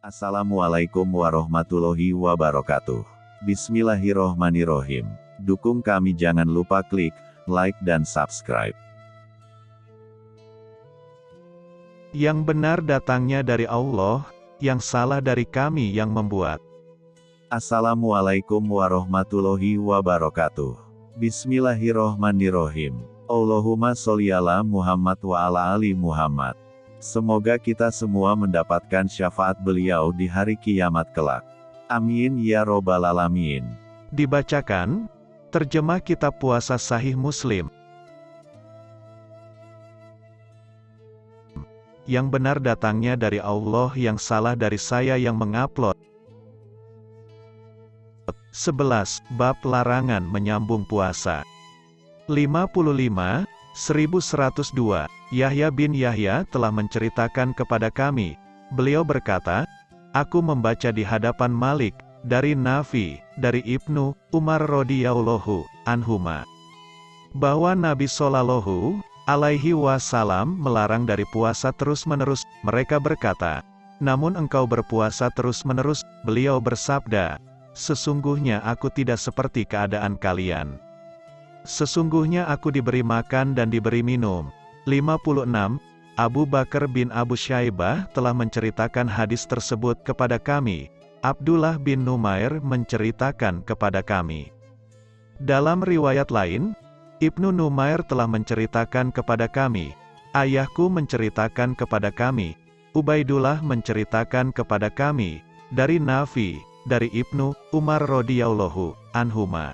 Assalamualaikum warahmatullahi wabarakatuh. Bismillahirrohmanirrohim. Dukung kami jangan lupa klik like dan subscribe. Yang benar datangnya dari Allah, yang salah dari kami yang membuat. Assalamualaikum warahmatullahi wabarakatuh. Bismillahirrohmanirrohim. Allahumma sholli ala Muhammad wa ala ali Muhammad. Semoga kita semua mendapatkan syafaat beliau di hari kiamat kelak. Amin ya robbal alamin. Dibacakan, terjemah kitab puasa sahih muslim. Yang benar datangnya dari Allah yang salah dari saya yang mengupload. 11. Bab larangan menyambung puasa. 55, 1102, Yahya bin Yahya telah menceritakan kepada kami, beliau berkata, Aku membaca di hadapan Malik, dari Nafi, dari Ibnu, Umar radhiyallahu anhuma. Bahwa Nabi Sallallahu alaihi wasallam melarang dari puasa terus-menerus, mereka berkata, namun engkau berpuasa terus-menerus, beliau bersabda, sesungguhnya aku tidak seperti keadaan kalian. Sesungguhnya aku diberi makan dan diberi minum, 56. Abu Bakar bin Abu Syaibah telah menceritakan hadis tersebut kepada kami. Abdullah bin Numair menceritakan kepada kami. Dalam riwayat lain, Ibnu Numair telah menceritakan kepada kami. Ayahku menceritakan kepada kami. Ubaidullah menceritakan kepada kami. Dari Nafi, dari Ibnu Umar radhiyallahu anhuma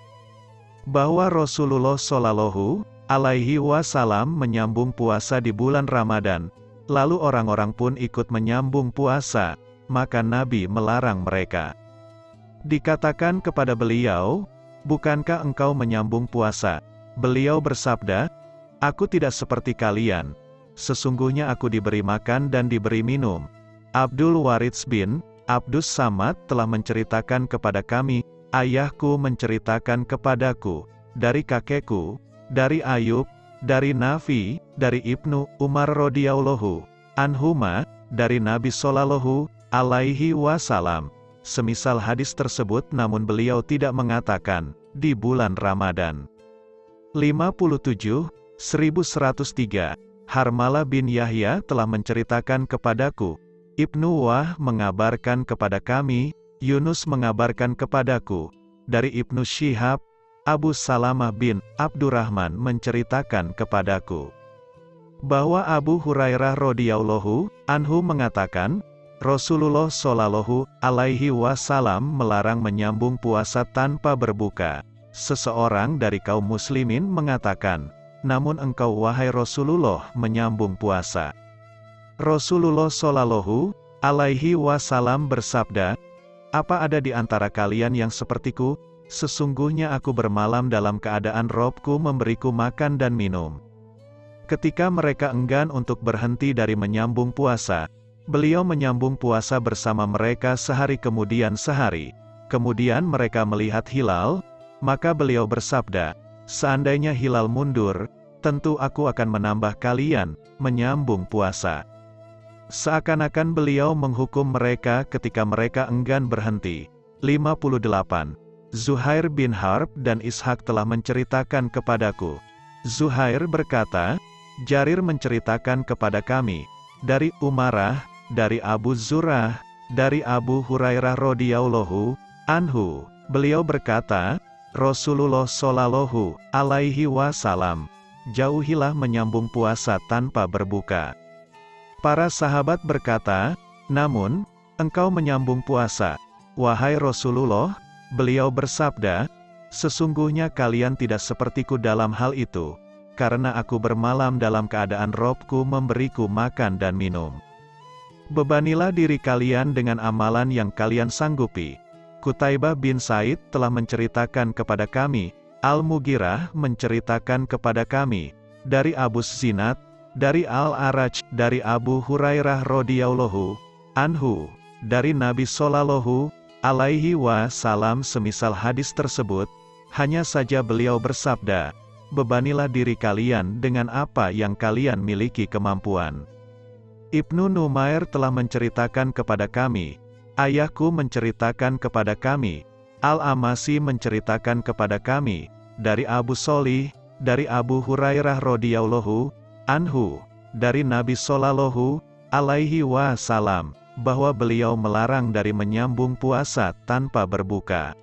bahwa Rasulullah Shallallahu alaihi wasallam menyambung puasa di bulan Ramadan, lalu orang-orang pun ikut menyambung puasa, maka Nabi melarang mereka. Dikatakan kepada beliau, Bukankah engkau menyambung puasa? Beliau bersabda, Aku tidak seperti kalian. Sesungguhnya aku diberi makan dan diberi minum. Abdul Waridz bin Abdus Samad telah menceritakan kepada kami, ayahku menceritakan kepadaku, dari kakekku, dari Ayub, dari Nafi, dari Ibnu Umar radhiyallahu anhuma, dari Nabi Shallallahu alaihi wasallam. Semisal hadis tersebut namun beliau tidak mengatakan, di bulan Ramadan. 57, 1103, Harmala bin Yahya telah menceritakan kepadaku, Ibnu Wah mengabarkan kepada kami, Yunus mengabarkan kepadaku, dari Ibnu Syihab, Abu Salamah bin Abdurrahman menceritakan kepadaku bahwa Abu Hurairah radhiyallahu anhu mengatakan, Rasulullah shallallahu alaihi wasallam melarang menyambung puasa tanpa berbuka. Seseorang dari kaum muslimin mengatakan, "Namun engkau wahai Rasulullah menyambung puasa." Rasulullah shallallahu alaihi wasallam bersabda, "Apa ada di antara kalian yang sepertiku Sesungguhnya aku bermalam dalam keadaan Robku memberiku makan dan minum. Ketika mereka enggan untuk berhenti dari menyambung puasa, beliau menyambung puasa bersama mereka sehari kemudian sehari. Kemudian mereka melihat hilal, maka beliau bersabda, Seandainya hilal mundur, tentu aku akan menambah kalian, menyambung puasa. Seakan-akan beliau menghukum mereka ketika mereka enggan berhenti. 58. Zuhair bin Harb dan Ishak telah menceritakan kepadaku. Zuhair berkata, Jarir menceritakan kepada kami, dari Umarah, dari Abu Zurah, dari Abu Hurairah radhiyallahu anhu, beliau berkata, Rasulullah shallallahu alaihi wasallam, jauhilah menyambung puasa tanpa berbuka. Para sahabat berkata, namun, engkau menyambung puasa, wahai Rasulullah, Beliau bersabda, Sesungguhnya kalian tidak sepertiku dalam hal itu, karena aku bermalam dalam keadaan robku memberiku makan dan minum. Bebanilah diri kalian dengan amalan yang kalian sanggupi. Kutaibah bin Said telah menceritakan kepada kami, Al-Mugirah menceritakan kepada kami, dari Abu Zinat, dari Al-Araj, dari Abu Hurairah radhiyallahu anhu, dari Nabi Sallallahu alaihi wasallam semisal hadis tersebut, hanya saja beliau bersabda, bebanilah diri kalian dengan apa yang kalian miliki kemampuan. Ibnu Numair telah menceritakan kepada kami, ayahku menceritakan kepada kami, Al-Amasi menceritakan kepada kami, dari Abu Solih, dari Abu Hurairah radhiyallahu anhu, dari Nabi Sallallahu alaihi wasallam, bahwa beliau melarang dari menyambung puasa tanpa berbuka.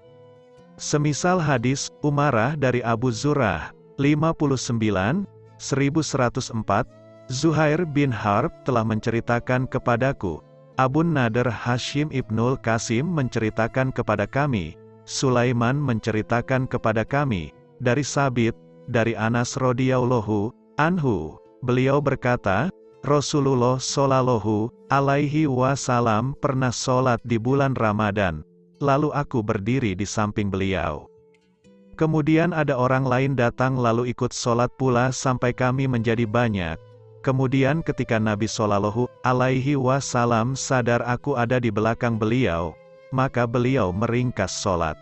Semisal hadis Umarah dari Abu Zurah 59 1104 Zuhair bin Harb telah menceritakan kepadaku, Abu Nader Hashim Ibnul Qasim menceritakan kepada kami, Sulaiman menceritakan kepada kami, dari Sabit, dari Anas radhiyallahu anhu, beliau berkata, Rasulullah Shallallahu alaihi wasallam pernah sholat di bulan Ramadan, lalu aku berdiri di samping beliau. Kemudian ada orang lain datang lalu ikut sholat pula sampai kami menjadi banyak, Kemudian ketika Nabi Shallallahu alaihi wasallam sadar aku ada di belakang beliau, maka beliau meringkas sholat.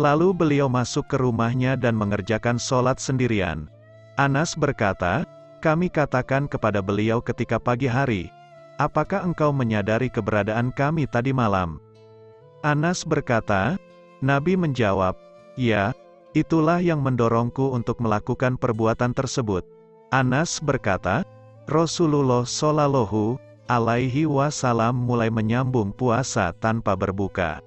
Lalu beliau masuk ke rumahnya dan mengerjakan sholat sendirian. Anas berkata, kami katakan kepada beliau ketika pagi hari, apakah engkau menyadari keberadaan kami tadi malam? Anas berkata, Nabi menjawab, ya, itulah yang mendorongku untuk melakukan perbuatan tersebut. Anas berkata, Rasulullah Shallallahu alaihi wasallam mulai menyambung puasa tanpa berbuka.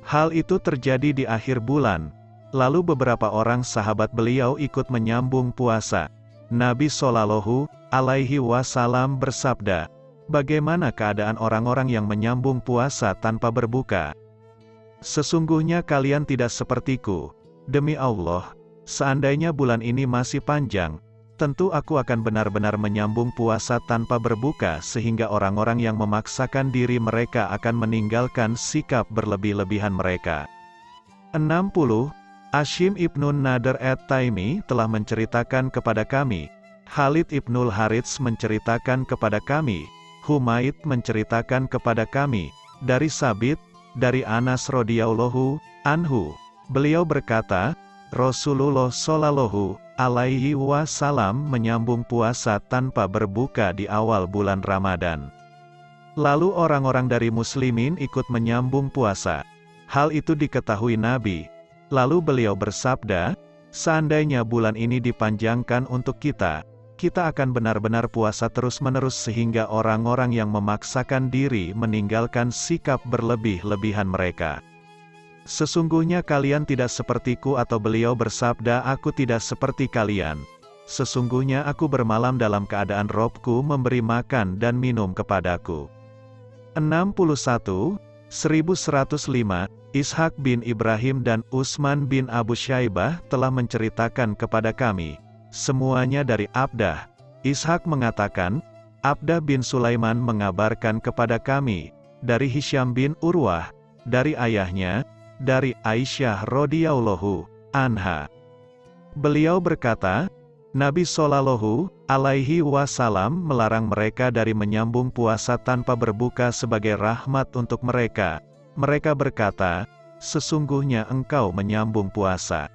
Hal itu terjadi di akhir bulan, lalu beberapa orang sahabat beliau ikut menyambung puasa. Nabi Shallallahu alaihi wasallam bersabda, "Bagaimana keadaan orang-orang yang menyambung puasa tanpa berbuka? Sesungguhnya kalian tidak sepertiku. Demi Allah, seandainya bulan ini masih panjang, tentu aku akan benar-benar menyambung puasa tanpa berbuka sehingga orang-orang yang memaksakan diri mereka akan meninggalkan sikap berlebih-lebihan mereka. 60. Ashim ibnun Nader at Taimi telah menceritakan kepada kami, Khalid ibnul Harits menceritakan kepada kami, Humaid menceritakan kepada kami, dari Sabit, dari Anas radhiyallahu anhu. Beliau berkata, Rasulullah Shallallahu alaihi wasallam menyambung puasa tanpa berbuka di awal bulan Ramadan. Lalu orang-orang dari muslimin ikut menyambung puasa. Hal itu diketahui Nabi. Lalu beliau bersabda, seandainya bulan ini dipanjangkan untuk kita, kita akan benar-benar puasa terus-menerus sehingga orang-orang yang memaksakan diri meninggalkan sikap berlebih-lebihan mereka. Sesungguhnya kalian tidak sepertiku atau beliau bersabda aku tidak seperti kalian. Sesungguhnya aku bermalam dalam keadaan robku memberi makan dan minum kepadaku. 61, 1105, Ishak bin Ibrahim dan Usman bin Abu Syaibah telah menceritakan kepada kami, semuanya dari Abdah. Ishak mengatakan, Abdah bin Sulaiman mengabarkan kepada kami, dari Hisham bin Urwah, dari ayahnya, dari Aisyah radhiyallahu anha. Beliau berkata, Nabi Shallallahu alaihi wasallam melarang mereka dari menyambung puasa tanpa berbuka sebagai rahmat untuk mereka. Mereka berkata, sesungguhnya engkau menyambung puasa.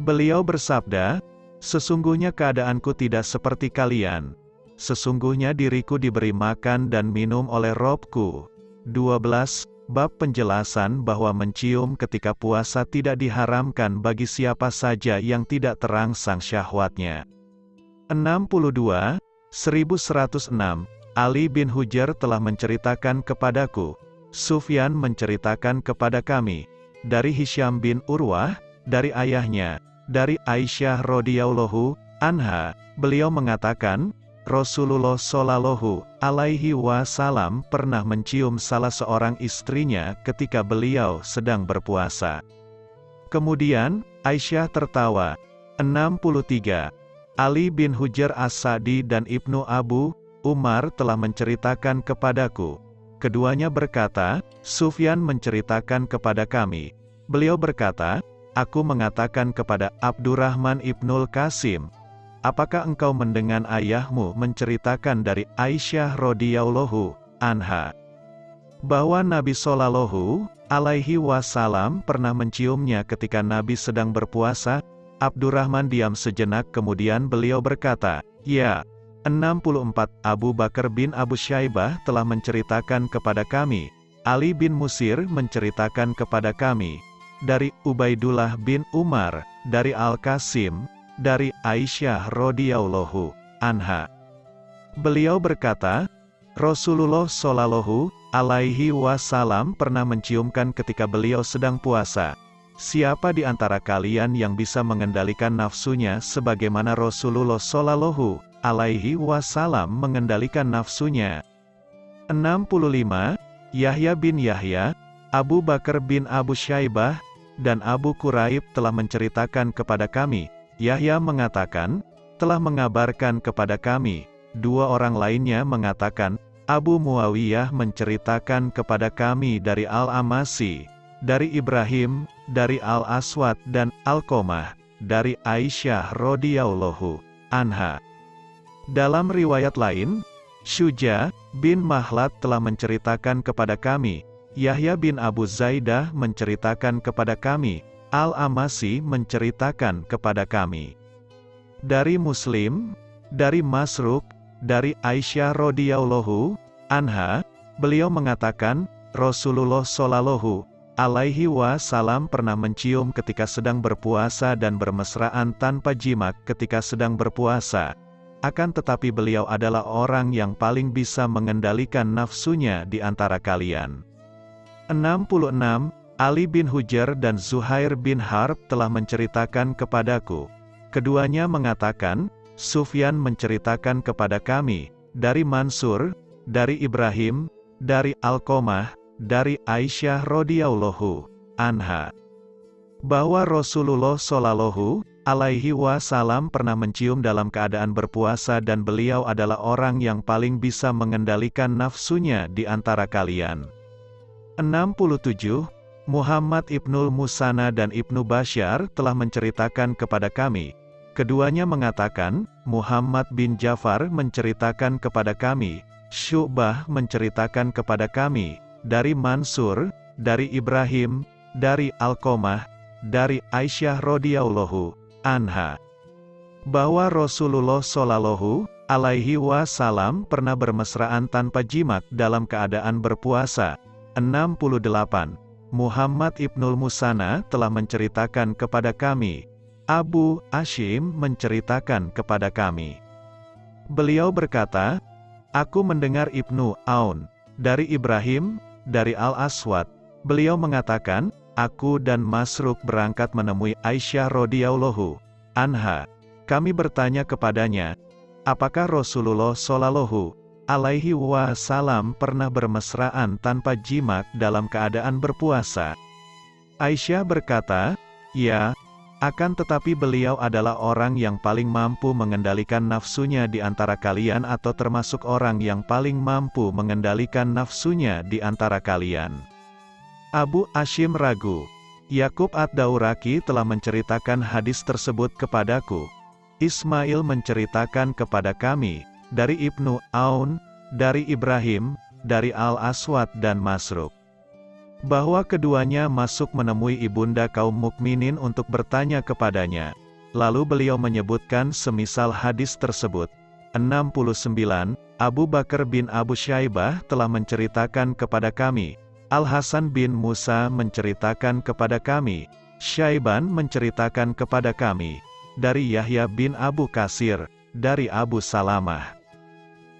Beliau bersabda, sesungguhnya keadaanku tidak seperti kalian. Sesungguhnya diriku diberi makan dan minum oleh Robku. 12. Bab penjelasan bahwa mencium ketika puasa tidak diharamkan bagi siapa saja yang tidak terangsang syahwatnya. 62, 1106, Ali bin Hujar telah menceritakan kepadaku, Sufyan menceritakan kepada kami, dari Hisham bin Urwah, dari ayahnya, dari Aisyah radhiyallahu anha, beliau mengatakan, Rasulullah Shallallahu alaihi wasallam pernah mencium salah seorang istrinya ketika beliau sedang berpuasa. Kemudian, Aisyah tertawa. 63. Ali bin Hujar As-Sadi dan Ibnu Abu Umar telah menceritakan kepadaku. Keduanya berkata, Sufyan menceritakan kepada kami. Beliau berkata, Aku mengatakan kepada Abdurrahman ibnul Qasim, Apakah engkau mendengar ayahmu menceritakan dari Aisyah radhiyallahu anha bahwa Nabi Shallallahu alaihi wasallam pernah menciumnya ketika Nabi sedang berpuasa? Abdurrahman diam sejenak kemudian beliau berkata, "Ya, 64 Abu Bakar bin Abu Syaibah telah menceritakan kepada kami, Ali bin Musir menceritakan kepada kami, dari Ubaidullah bin Umar, dari Al-Qasim, dari Aisyah radhiyallahu anha. Beliau berkata, Rasulullah Shallallahu alaihi wasallam pernah menciumkan ketika beliau sedang puasa. Siapa di antara kalian yang bisa mengendalikan nafsunya sebagaimana Rasulullah Shallallahu alaihi wasallam mengendalikan nafsunya? 65. Yahya bin Yahya, Abu Bakar bin Abu Syaibah, dan Abu Quraib telah menceritakan kepada kami. Yahya mengatakan, telah mengabarkan kepada kami. Dua orang lainnya mengatakan, Abu Muawiyah menceritakan kepada kami dari Al-Amasi, dari Ibrahim, dari Al-Aswad dan Al-Komah, dari Aisyah radhiyallahu anha. Dalam riwayat lain, Syuja bin Mahlat telah menceritakan kepada kami, Yahya bin Abu Zaidah menceritakan kepada kami, Al-Amasi menceritakan kepada kami. Dari Muslim, dari Masruk, dari Aisyah radhiyallahu anha, beliau mengatakan, Rasulullah shallallahu alaihi wasallam pernah mencium ketika sedang berpuasa dan bermesraan tanpa jimat ketika sedang berpuasa. Akan tetapi beliau adalah orang yang paling bisa mengendalikan nafsunya di antara kalian. 66. Ali bin Hujar dan Zuhair bin Harb telah menceritakan kepadaku. Keduanya mengatakan, Sufyan menceritakan kepada kami, dari Mansur, dari Ibrahim, dari Alkomah, dari Aisyah radhiyallahu anha bahwa Rasulullah shallallahu alaihi wasallam pernah mencium dalam keadaan berpuasa dan beliau adalah orang yang paling bisa mengendalikan nafsunya di antara kalian. 67. Muhammad Ibnul Musana dan Ibnu Bashar telah menceritakan kepada kami. Keduanya mengatakan, Muhammad bin Jafar menceritakan kepada kami, Syu'bah menceritakan kepada kami, dari Mansur, dari Ibrahim, dari Alkomah, dari Aisyah radhiyallahu anha bahwa Rasulullah shallallahu alaihi wasallam pernah bermesraan tanpa jimat dalam keadaan berpuasa. 68. Muhammad Ibnul Musana telah menceritakan kepada kami. Abu Ashim menceritakan kepada kami. Beliau berkata, Aku mendengar Ibnu Aun dari Ibrahim dari Al-Aswad, beliau mengatakan, Aku dan Masruk berangkat menemui Aisyah radhiyallahu anha. Kami bertanya kepadanya, apakah Rasulullah shallallahu alaihi wasallam pernah bermesraan tanpa jimat dalam keadaan berpuasa? Aisyah berkata, ya, akan tetapi beliau adalah orang yang paling mampu mengendalikan nafsunya di antara kalian atau termasuk orang yang paling mampu mengendalikan nafsunya di antara kalian. Abu Ashim ragu. Yakub ad-Dauraki telah menceritakan hadis tersebut kepadaku. Ismail menceritakan kepada kami, dari Ibnu Aun, dari Ibrahim, dari Al-Aswad dan Masruk bahwa keduanya masuk menemui ibunda kaum mukminin untuk bertanya kepadanya. Lalu beliau menyebutkan semisal hadis tersebut. 69. Abu Bakar bin Abu Syaibah telah menceritakan kepada kami. Al-Hasan bin Musa menceritakan kepada kami. Syaiban menceritakan kepada kami. Dari Yahya bin Abu Kasir, dari Abu Salamah.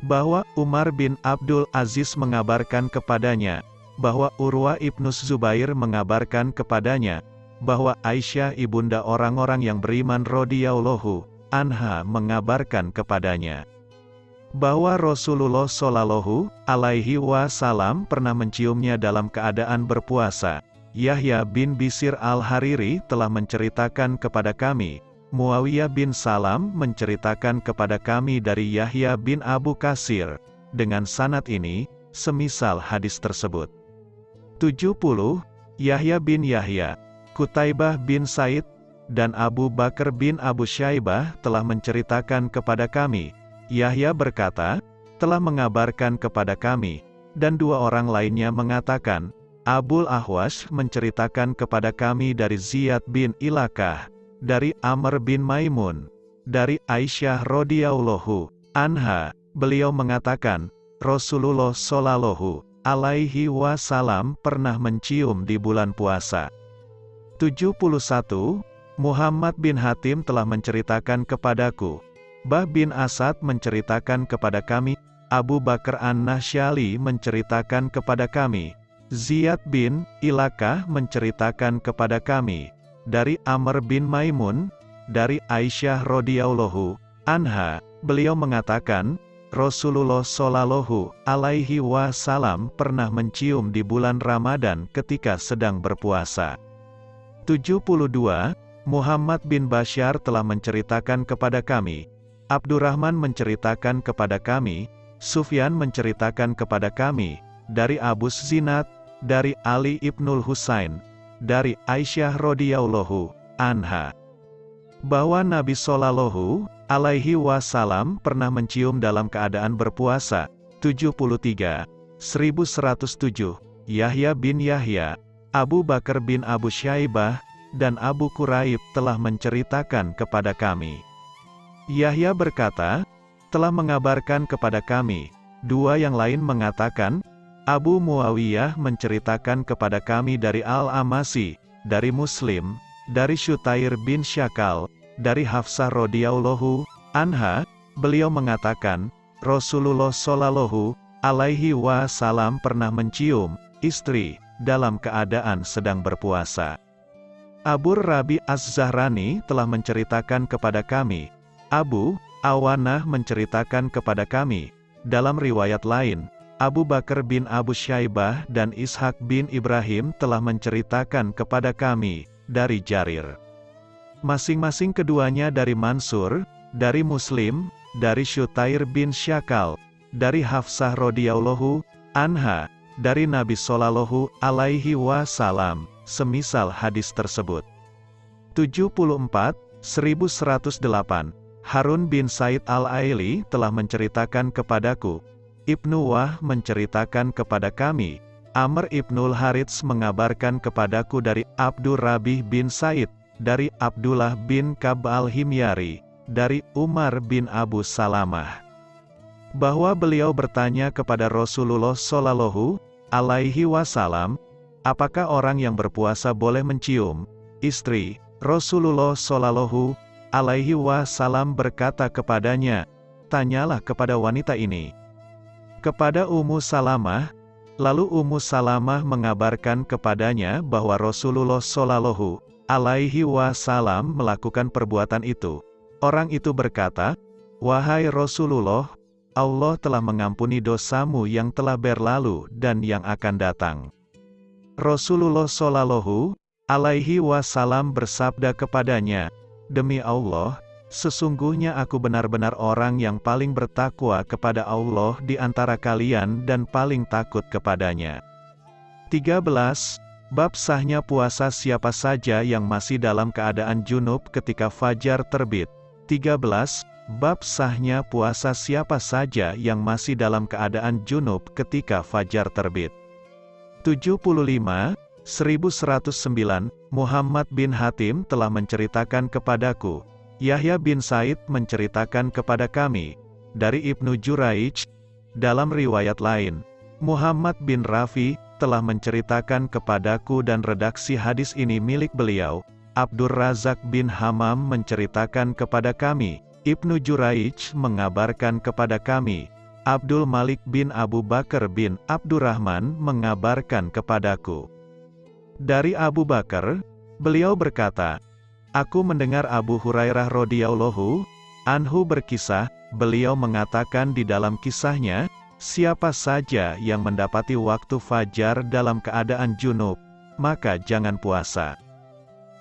Bahwa Umar bin Abdul Aziz mengabarkan kepadanya, bahwa Urwa ibnu Zubair mengabarkan kepadanya, bahwa Aisyah ibunda orang-orang yang beriman radhiyallahu anha mengabarkan kepadanya bahwa Rasulullah Shallallahu alaihi wasallam pernah menciumnya dalam keadaan berpuasa. Yahya bin Bisir al-Hariri telah menceritakan kepada kami, Muawiyah bin Salam menceritakan kepada kami dari Yahya bin Abu Kasir, dengan sanat ini, semisal hadis tersebut. 70, Yahya bin Yahya, Kutaibah bin Said, dan Abu Bakar bin Abu Syaibah telah menceritakan kepada kami. Yahya berkata, telah mengabarkan kepada kami, dan dua orang lainnya mengatakan, Abul Ahwas menceritakan kepada kami dari Ziyad bin Ilakah, dari Amr bin Maimun, dari Aisyah radhiyallahu anha, beliau mengatakan, Rasulullah shallallahu alaihi wasallam pernah mencium di bulan puasa. 71. Muhammad bin Hatim telah menceritakan kepadaku. Bah bin Asad menceritakan kepada kami, Abu Bakar An-Nasyali menceritakan kepada kami, Ziyad bin Ilakah menceritakan kepada kami, dari Amr bin Maimun, dari Aisyah radhiyallahu anha, beliau mengatakan, Rasulullah Shallallahu alaihi wasallam pernah mencium di bulan Ramadan ketika sedang berpuasa. 72. Muhammad bin Bashar telah menceritakan kepada kami, Abdurrahman menceritakan kepada kami, Sufyan menceritakan kepada kami, dari Abu Zinat, dari Ali ibnul Husain, dari Aisyah radhiyallahu anha, bahwa Nabi Shallallahu alaihi wasallam pernah mencium dalam keadaan berpuasa. 73. 1107. Yahya bin Yahya, Abu Bakar bin Abu Syaibah, dan Abu Quraib telah menceritakan kepada kami. Yahya berkata, telah mengabarkan kepada kami, dua yang lain mengatakan, Abu Muawiyah menceritakan kepada kami dari Al-Amasi, dari Muslim, dari Syutair bin Syakal, dari Hafsah radhiyallahu anha, beliau mengatakan, Rasulullah shallallahu alaihi wasallam pernah mencium istri dalam keadaan sedang berpuasa. Abu Rabi Az-Zahrani telah menceritakan kepada kami. Abu Awanah menceritakan kepada kami. Dalam riwayat lain, Abu Bakar bin Abu Syaibah dan Ishak bin Ibrahim telah menceritakan kepada kami, dari Jarir. Masing-masing keduanya dari Mansur, dari Muslim, dari Syutair bin Syakal, dari Hafsah radhiyallahu anha, dari Nabi Shallallahu alaihi wasallam semisal hadis tersebut. 74, 1108, Harun bin Said al-Aili telah menceritakan kepadaku, Ibnu Wah menceritakan kepada kami, Amr ibnul Harits mengabarkan kepadaku dari Abdur Rabih bin Said, dari Abdullah bin Kab al-Himyari, dari Umar bin Abu Salamah. Bahwa beliau bertanya kepada Rasulullah Shallallahu alaihi wasallam, Apakah orang yang berpuasa boleh mencium istri? Rasulullah Shallallahu alaihi wasallam berkata kepadanya, "Tanyalah kepada wanita ini." Kepada Ummu Salamah, lalu Ummu Salamah mengabarkan kepadanya bahwa Rasulullah Shallallahu alaihi wasallam melakukan perbuatan itu. Orang itu berkata, "Wahai Rasulullah, Allah telah mengampuni dosamu yang telah berlalu dan yang akan datang." Rasulullah Shallallahu alaihi wasallam bersabda kepadanya, "Demi Allah, sesungguhnya aku benar-benar orang yang paling bertakwa kepada Allah di antara kalian dan paling takut kepadanya." 13. Bab sahnya puasa siapa saja yang masih dalam keadaan junub ketika fajar terbit. 13. Bab sahnya puasa siapa saja yang masih dalam keadaan junub ketika fajar terbit. 75, 1109, Muhammad bin Hatim telah menceritakan kepadaku. Yahya bin Said menceritakan kepada kami. Dari Ibnu Juraij, dalam riwayat lain, Muhammad bin Rafi telah menceritakan kepadaku dan redaksi hadis ini milik beliau. Abdur Razak bin Hamam menceritakan kepada kami. Ibnu Juraij mengabarkan kepada kami. Abdul Malik bin Abu Bakar bin Abdurrahman mengabarkan kepadaku. Dari Abu Bakar, beliau berkata, Aku mendengar Abu Hurairah radhiyallahu anhu berkisah, beliau mengatakan di dalam kisahnya, siapa saja yang mendapati waktu fajar dalam keadaan junub, maka jangan puasa.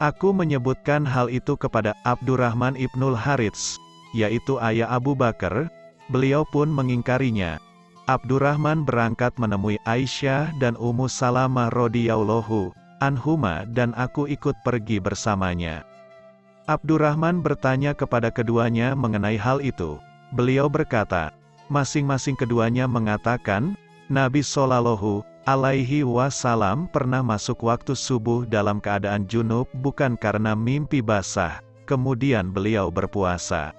Aku menyebutkan hal itu kepada Abdurrahman ibnul Harits, yaitu ayah Abu Bakar, beliau pun mengingkarinya. Abdurrahman berangkat menemui Aisyah dan Ummu Salamah radhiyallahu anhuma dan aku ikut pergi bersamanya. Abdurrahman bertanya kepada keduanya mengenai hal itu. Beliau berkata, masing-masing keduanya mengatakan, Nabi Shallallahu alaihi wasallam pernah masuk waktu subuh dalam keadaan junub bukan karena mimpi basah, kemudian beliau berpuasa.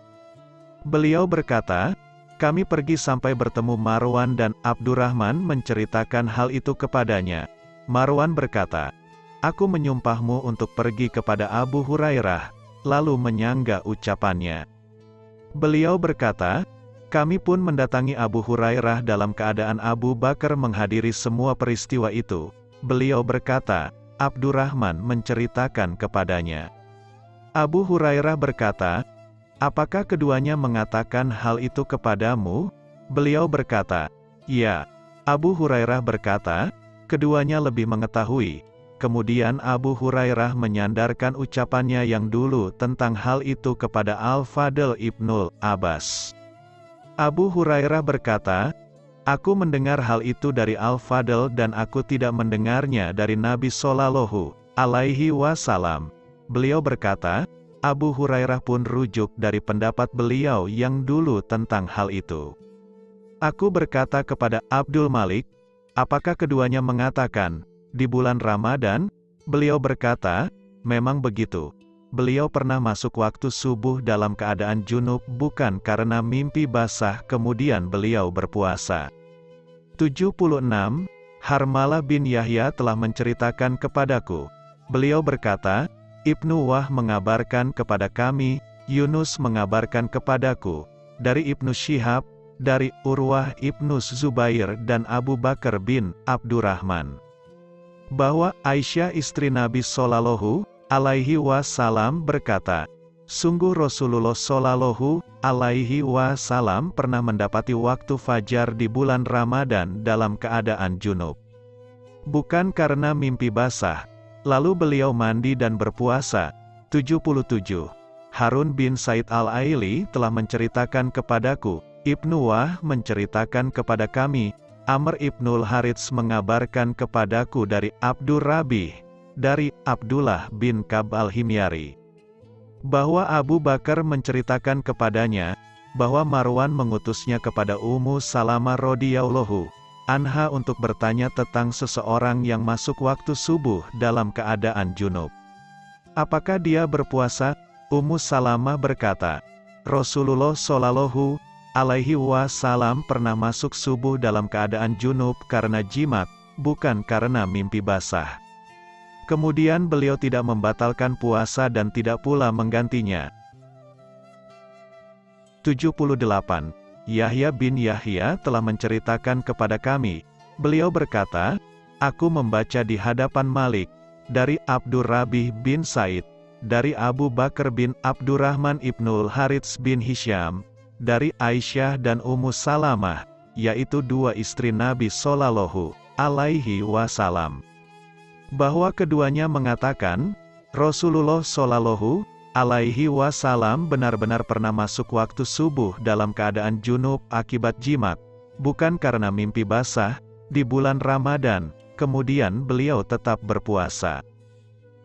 Beliau berkata, Kami pergi sampai bertemu Marwan dan Abdurrahman menceritakan hal itu kepadanya. Marwan berkata, Aku menyumpahmu untuk pergi kepada Abu Hurairah, lalu menyangga ucapannya. Beliau berkata, kami pun mendatangi Abu Hurairah dalam keadaan Abu Bakar menghadiri semua peristiwa itu. Beliau berkata, Abdurrahman menceritakan kepadanya. Abu Hurairah berkata, Apakah keduanya mengatakan hal itu kepadamu? Beliau berkata, Ya. Abu Hurairah berkata, keduanya lebih mengetahui. Kemudian Abu Hurairah menyandarkan ucapannya yang dulu tentang hal itu kepada Al-Fadl Ibnul Abbas. Abu Hurairah berkata, Aku mendengar hal itu dari Al-Fadl dan aku tidak mendengarnya dari Nabi Sallallahu alaihi wasallam. Beliau berkata, Abu Hurairah pun rujuk dari pendapat beliau yang dulu tentang hal itu. Aku berkata kepada Abdul Malik, apakah keduanya mengatakan, di bulan Ramadan? Beliau berkata, memang begitu. Beliau pernah masuk waktu subuh dalam keadaan junub bukan karena mimpi basah kemudian beliau berpuasa. 76. Harmala bin Yahya telah menceritakan kepadaku. Beliau berkata, Ibnu Wah mengabarkan kepada kami, Yunus mengabarkan kepadaku, dari Ibnu Syihab, dari Urwah Ibnu Zubair dan Abu Bakar bin Abdurrahman. Bahwa Aisyah istri Nabi Sallallahu alaihi wasallam berkata, Sungguh Rasulullah Sallallahu alaihi wasallam pernah mendapati waktu fajar di bulan Ramadan dalam keadaan junub. Bukan karena mimpi basah, Lalu beliau mandi dan berpuasa. 77. Harun bin Said al-Aili telah menceritakan kepadaku, Ibnu Wah menceritakan kepada kami, Amr ibnul Harits mengabarkan kepadaku dari Abdur Rabih, dari Abdullah bin Kab al-Himyari. Bahwa Abu Bakar menceritakan kepadanya, bahwa Marwan mengutusnya kepada Ummu Salama radhiyallahu Anha untuk bertanya tentang seseorang yang masuk waktu subuh dalam keadaan junub. Apakah dia berpuasa? Ummu Salamah berkata, Rasulullah Shallallahu alaihi wasallam pernah masuk subuh dalam keadaan junub karena jimat, bukan karena mimpi basah. Kemudian beliau tidak membatalkan puasa dan tidak pula menggantinya. 78. Yahya bin Yahya telah menceritakan kepada kami. Beliau berkata, Aku membaca di hadapan Malik, dari Abdur Rabih bin Said, dari Abu Bakar bin Abdurrahman ibnul Harits bin Hisham, dari Aisyah dan Ummu Salamah, yaitu dua istri Nabi Sallallahu alaihi wasallam. Bahwa keduanya mengatakan, Rasulullah Sallallahu alaihi wasallam benar-benar pernah masuk waktu subuh dalam keadaan junub akibat jimat, bukan karena mimpi basah, di bulan Ramadan, kemudian beliau tetap berpuasa.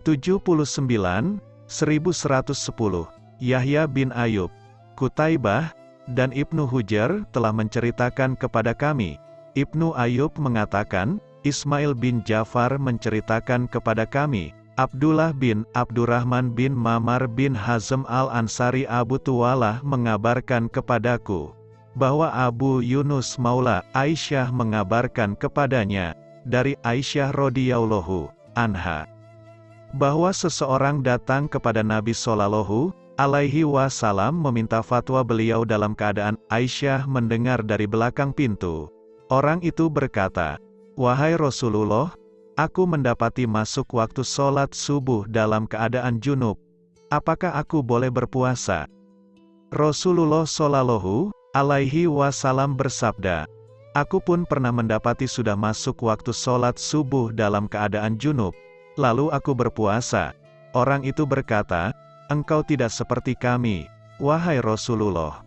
79, 1110, Yahya bin Ayub, Kutaibah, dan Ibnu Hujar telah menceritakan kepada kami. Ibnu Ayub mengatakan, Ismail bin Jafar menceritakan kepada kami, Abdullah bin Abdurrahman bin Mamar bin Hazm al-Ansari Abu Tuwalah mengabarkan kepadaku, bahwa Abu Yunus Maula Aisyah mengabarkan kepadanya, dari Aisyah radhiyallahu anha, bahwa seseorang datang kepada Nabi Shallallahu alaihi wasallam meminta fatwa beliau dalam keadaan Aisyah mendengar dari belakang pintu. Orang itu berkata, Wahai Rasulullah, Aku mendapati masuk waktu sholat subuh dalam keadaan junub. Apakah aku boleh berpuasa? Rasulullah Shallallahu alaihi wasallam bersabda, Aku pun pernah mendapati sudah masuk waktu sholat subuh dalam keadaan junub. Lalu aku berpuasa. Orang itu berkata, Engkau tidak seperti kami, wahai Rasulullah.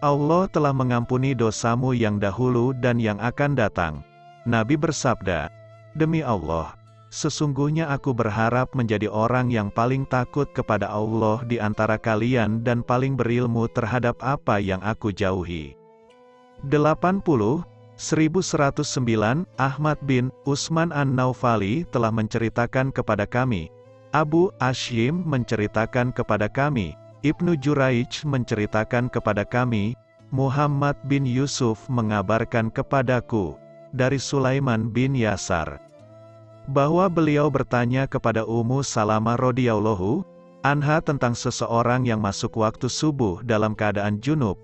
Allah telah mengampuni dosamu yang dahulu dan yang akan datang. Nabi bersabda, Demi Allah, sesungguhnya aku berharap menjadi orang yang paling takut kepada Allah di antara kalian dan paling berilmu terhadap apa yang aku jauhi. 80. 1109, Ahmad bin Usman An-Naufali telah menceritakan kepada kami. Abu Ashim menceritakan kepada kami. Ibnu Juraij menceritakan kepada kami. Muhammad bin Yusuf mengabarkan kepadaku, dari Sulaiman bin Yasar, bahwa beliau bertanya kepada Ummu Salamah radhiyallahu anha tentang seseorang yang masuk waktu subuh dalam keadaan junub.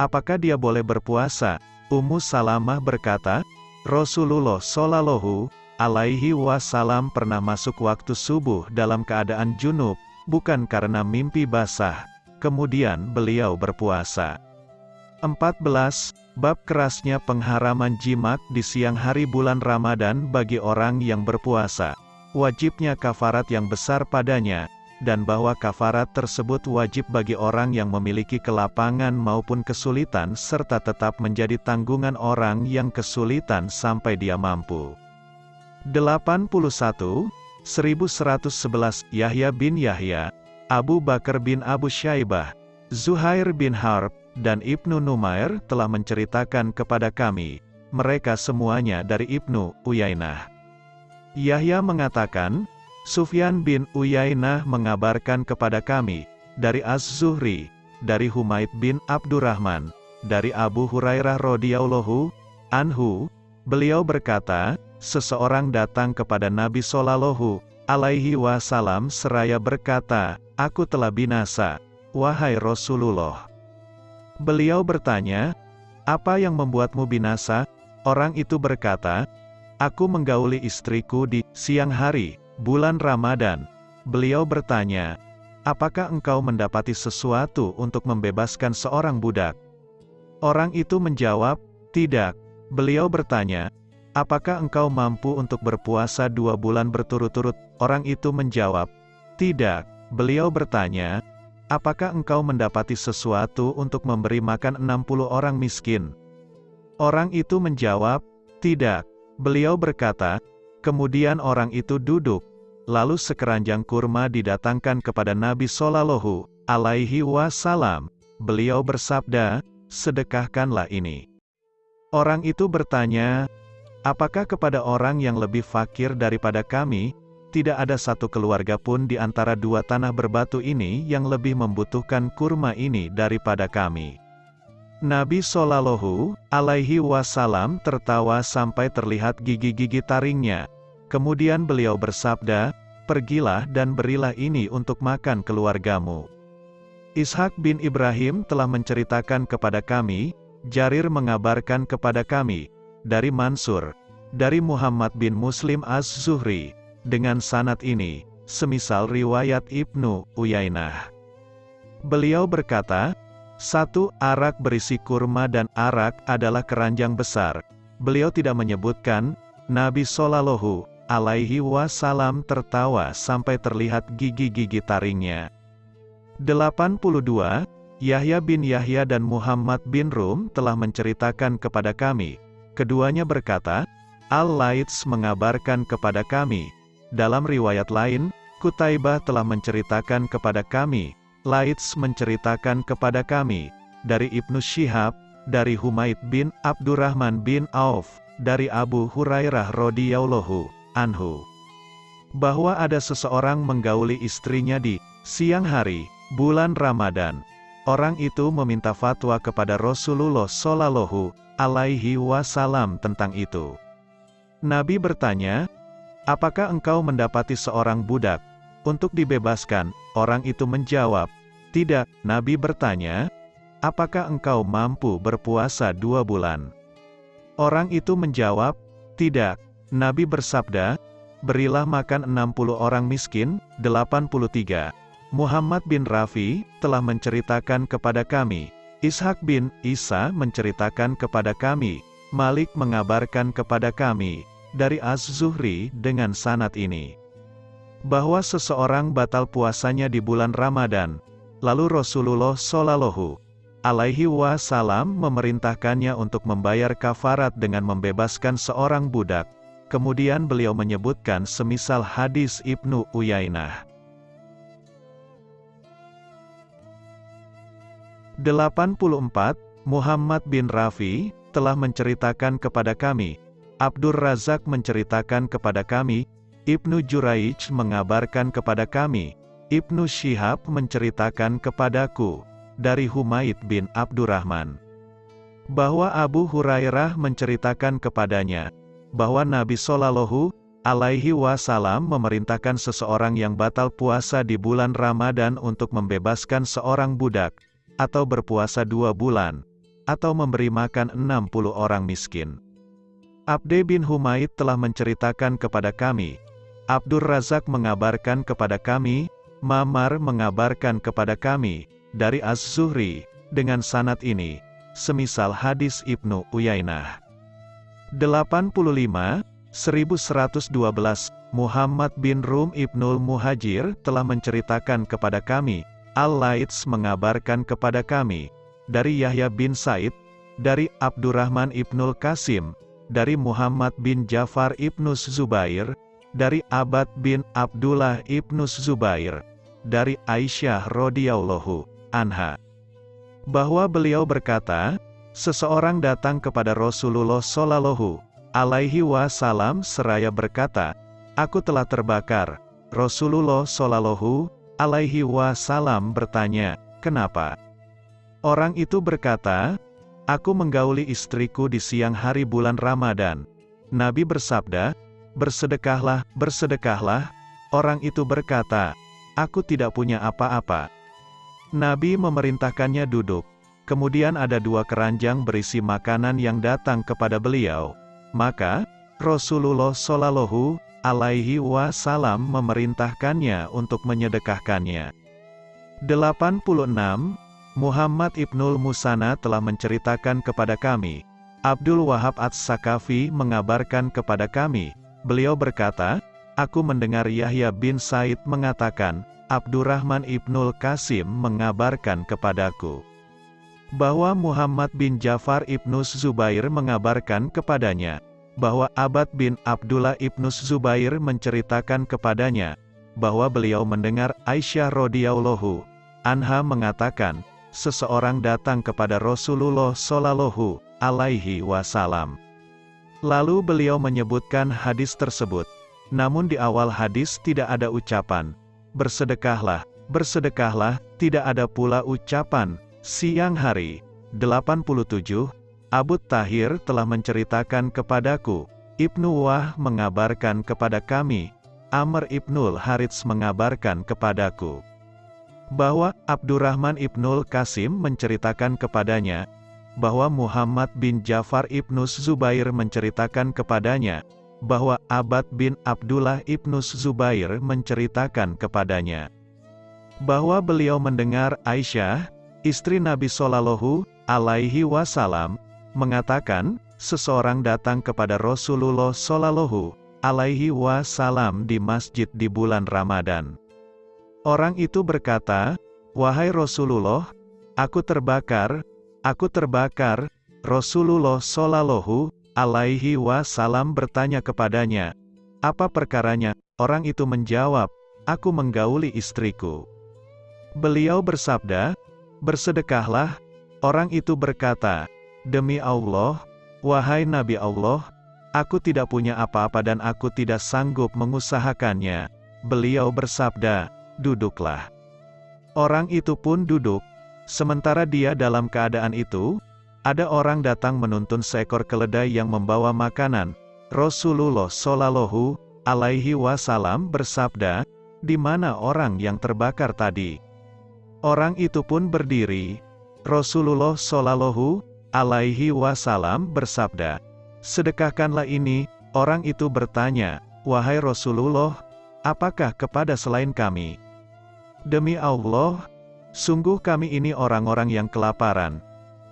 Apakah dia boleh berpuasa? Ummu Salamah berkata, Rasulullah Shallallahu alaihi wasallam pernah masuk waktu subuh dalam keadaan junub, bukan karena mimpi basah. Kemudian beliau berpuasa. 14. Bab kerasnya pengharaman jimat di siang hari bulan Ramadan bagi orang yang berpuasa. Wajibnya kafarat yang besar padanya, dan bahwa kafarat tersebut wajib bagi orang yang memiliki kelapangan maupun kesulitan serta tetap menjadi tanggungan orang yang kesulitan sampai dia mampu. 81. 1111 Yahya bin Yahya, Abu Bakar bin Abu Syaibah, Zuhair bin Harb, dan Ibnu Numair telah menceritakan kepada kami, mereka semuanya dari Ibnu Uyainah. Yahya mengatakan, Sufyan bin Uyainah mengabarkan kepada kami, dari Az-Zuhri, dari Humaid bin Abdurrahman, dari Abu Hurairah radhiyallahu anhu, beliau berkata, seseorang datang kepada Nabi Shallallahu alaihi wasallam seraya berkata, Aku telah binasa, wahai Rasulullah. Beliau bertanya, apa yang membuatmu binasa? Orang itu berkata, aku menggauli istriku di siang hari, bulan Ramadan. Beliau bertanya, apakah engkau mendapati sesuatu untuk membebaskan seorang budak? Orang itu menjawab, tidak. Beliau bertanya, apakah engkau mampu untuk berpuasa dua bulan berturut-turut? Orang itu menjawab, tidak. Beliau bertanya, apakah engkau mendapati sesuatu untuk memberi makan 60 orang miskin? Orang itu menjawab, tidak. Beliau berkata, kemudian orang itu duduk, lalu sekeranjang kurma didatangkan kepada Nabi Shallallahu alaihi wasallam. Beliau bersabda, sedekahkanlah ini. Orang itu bertanya, apakah kepada orang yang lebih fakir daripada kami, tidak ada satu keluarga pun di antara dua tanah berbatu ini yang lebih membutuhkan kurma ini daripada kami. Nabi Shallallahu alaihi wasallam tertawa sampai terlihat gigi-gigi taringnya. Kemudian beliau bersabda, Pergilah dan berilah ini untuk makan keluargamu. Ishak bin Ibrahim telah menceritakan kepada kami, Jarir mengabarkan kepada kami, dari Mansur, dari Muhammad bin Muslim Az-Zuhri, dengan sanat ini, semisal riwayat Ibnu Uyainah. Beliau berkata, satu arak berisi kurma dan arak adalah keranjang besar. Beliau tidak menyebutkan, Nabi Shallallahu alaihi wasallam tertawa sampai terlihat gigi-gigi taringnya. 82. Yahya bin Yahya dan Muhammad bin Rum telah menceritakan kepada kami. Keduanya berkata, Al-Laits mengabarkan kepada kami, dalam riwayat lain, Kutaibah telah menceritakan kepada kami, Laits menceritakan kepada kami, dari Ibnu Syihab, dari Humaid bin Abdurrahman bin Auf, dari Abu Hurairah radhiyallahu anhu, bahwa ada seseorang menggauli istrinya di siang hari, bulan Ramadan. Orang itu meminta fatwa kepada Rasulullah Shallallahu alaihi wasallam tentang itu. Nabi bertanya, Apakah engkau mendapati seorang budak untuk dibebaskan? Orang itu menjawab, Tidak. Nabi bertanya, Apakah engkau mampu berpuasa dua bulan? Orang itu menjawab, Tidak. Nabi bersabda, Berilah makan 60 orang miskin, 83. Muhammad bin Rafi, telah menceritakan kepada kami, Ishak bin Isa menceritakan kepada kami, Malik mengabarkan kepada kami, dari Az-Zuhri dengan sanat ini. Bahwa seseorang batal puasanya di bulan Ramadan, lalu Rasulullah Shallallahu alaihi wasallam memerintahkannya untuk membayar kafarat dengan membebaskan seorang budak. Kemudian beliau menyebutkan semisal hadis Ibnu Uyainah. 84. Muhammad bin Rafi, telah menceritakan kepada kami, Abdur Razak menceritakan kepada kami, Ibnu Juraij mengabarkan kepada kami, Ibnu Syihab menceritakan kepadaku, dari Humaid bin Abdurrahman. bahwa Abu Hurairah menceritakan kepadanya, bahwa Nabi Shallallahu alaihi wasallam memerintahkan seseorang yang batal puasa di bulan Ramadan untuk membebaskan seorang budak, atau berpuasa dua bulan, atau memberi makan 60 orang miskin. Abde bin Humaid telah menceritakan kepada kami, Abdur Razak mengabarkan kepada kami, Mamar mengabarkan kepada kami, dari Az-Zuhri, dengan sanat ini, semisal hadis Ibnu Uyainah. 85, 1112, Muhammad bin Rum Ibnul Muhajir telah menceritakan kepada kami, Al-Laits mengabarkan kepada kami, dari Yahya bin Said, dari Abdurrahman Ibnul Qasim, dari Muhammad bin Jafar Ibnu Zubair, dari Abad bin Abdullah Ibnu Zubair, dari Aisyah radhiyallahu anha, bahwa beliau berkata, seseorang datang kepada Rasulullah Shallallahu alaihi wasallam seraya berkata, Aku telah terbakar. Rasulullah Shallallahu alaihi wasallam bertanya, Kenapa? Orang itu berkata, Aku menggauli istriku di siang hari bulan Ramadan. Nabi bersabda, Bersedekahlah, bersedekahlah. Orang itu berkata, Aku tidak punya apa-apa. Nabi memerintahkannya duduk. Kemudian ada dua keranjang berisi makanan yang datang kepada beliau. Maka, Rasulullah Shallallahu alaihi wasallam memerintahkannya untuk menyedekahkannya. 86 Muhammad Ibnul Musana telah menceritakan kepada kami, Abdul Wahab Ats-Sakafi mengabarkan kepada kami, beliau berkata, Aku mendengar Yahya bin Said mengatakan, Abdurrahman Ibnul Qasim mengabarkan kepadaku, bahwa Muhammad bin Jafar Ibnu Zubair mengabarkan kepadanya, bahwa Abad bin Abdullah Ibnu Zubair menceritakan kepadanya, bahwa beliau mendengar Aisyah radhiyallahu anha mengatakan, seseorang datang kepada Rasulullah Shallallahu alaihi wasallam. Lalu beliau menyebutkan hadis tersebut. Namun di awal hadis tidak ada ucapan, bersedekahlah, bersedekahlah, tidak ada pula ucapan, siang hari. 87, Abu Tahir telah menceritakan kepadaku, Ibnu Wah mengabarkan kepada kami, Amr Ibnul Harits mengabarkan kepadaku bahwa Abdurrahman Ibnul Qasim menceritakan kepadanya, bahwa Muhammad bin Jafar Ibnu Zubair menceritakan kepadanya, bahwa Abad bin Abdullah Ibnu Zubair menceritakan kepadanya, bahwa beliau mendengar Aisyah, istri Nabi Shallallahu alaihi wasallam, mengatakan, seseorang datang kepada Rasulullah Shallallahu alaihi wasallam di masjid di bulan Ramadan. Orang itu berkata, Wahai Rasulullah, aku terbakar, aku terbakar, Rasulullah Shallallahu alaihi wasallam bertanya kepadanya, apa perkaranya? Orang itu menjawab, aku menggauli istriku. Beliau bersabda, bersedekahlah, orang itu berkata, demi Allah, wahai Nabi Allah, aku tidak punya apa-apa dan aku tidak sanggup mengusahakannya. Beliau bersabda, duduklah. Orang itu pun duduk, sementara dia dalam keadaan itu, ada orang datang menuntun seekor keledai yang membawa makanan. Rasulullah Shallallahu alaihi wasallam bersabda, "Di mana orang yang terbakar tadi?" Orang itu pun berdiri. Rasulullah Shallallahu alaihi wasallam bersabda, "Sedekahkanlah ini." Orang itu bertanya, "Wahai Rasulullah, apakah kepada selain kami?" Demi Allah, sungguh kami ini orang-orang yang kelaparan.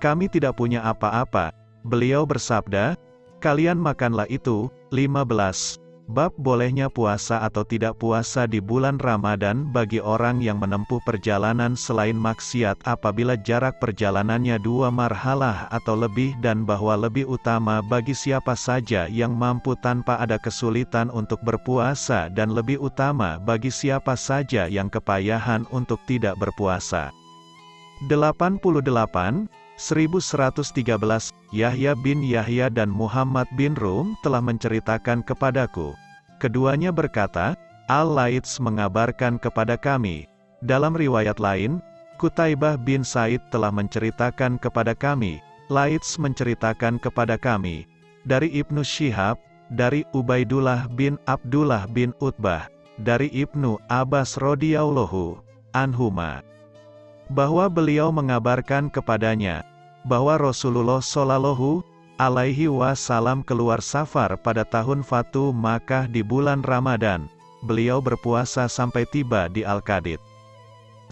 Kami tidak punya apa-apa. Beliau bersabda, kalian makanlah itu. 15. Bab bolehnya puasa atau tidak puasa di bulan Ramadan bagi orang yang menempuh perjalanan selain maksiat apabila jarak perjalanannya dua marhalah atau lebih dan bahwa lebih utama bagi siapa saja yang mampu tanpa ada kesulitan untuk berpuasa dan lebih utama bagi siapa saja yang kepayahan untuk tidak berpuasa. 88 1113, Yahya bin Yahya dan Muhammad bin Rum telah menceritakan kepadaku. Keduanya berkata, Al-Laits mengabarkan kepada kami. Dalam riwayat lain, Kutaibah bin Said telah menceritakan kepada kami, Laits menceritakan kepada kami, dari Ibnu Syihab, dari Ubaidullah bin Abdullah bin Utbah, dari Ibnu Abbas radhiyallahu anhuma, bahwa beliau mengabarkan kepadanya, bahwa Rasulullah Shallallahu alaihi wasallam keluar safar pada tahun Fatu Makkah di bulan Ramadan, beliau berpuasa sampai tiba di Al-Qadid.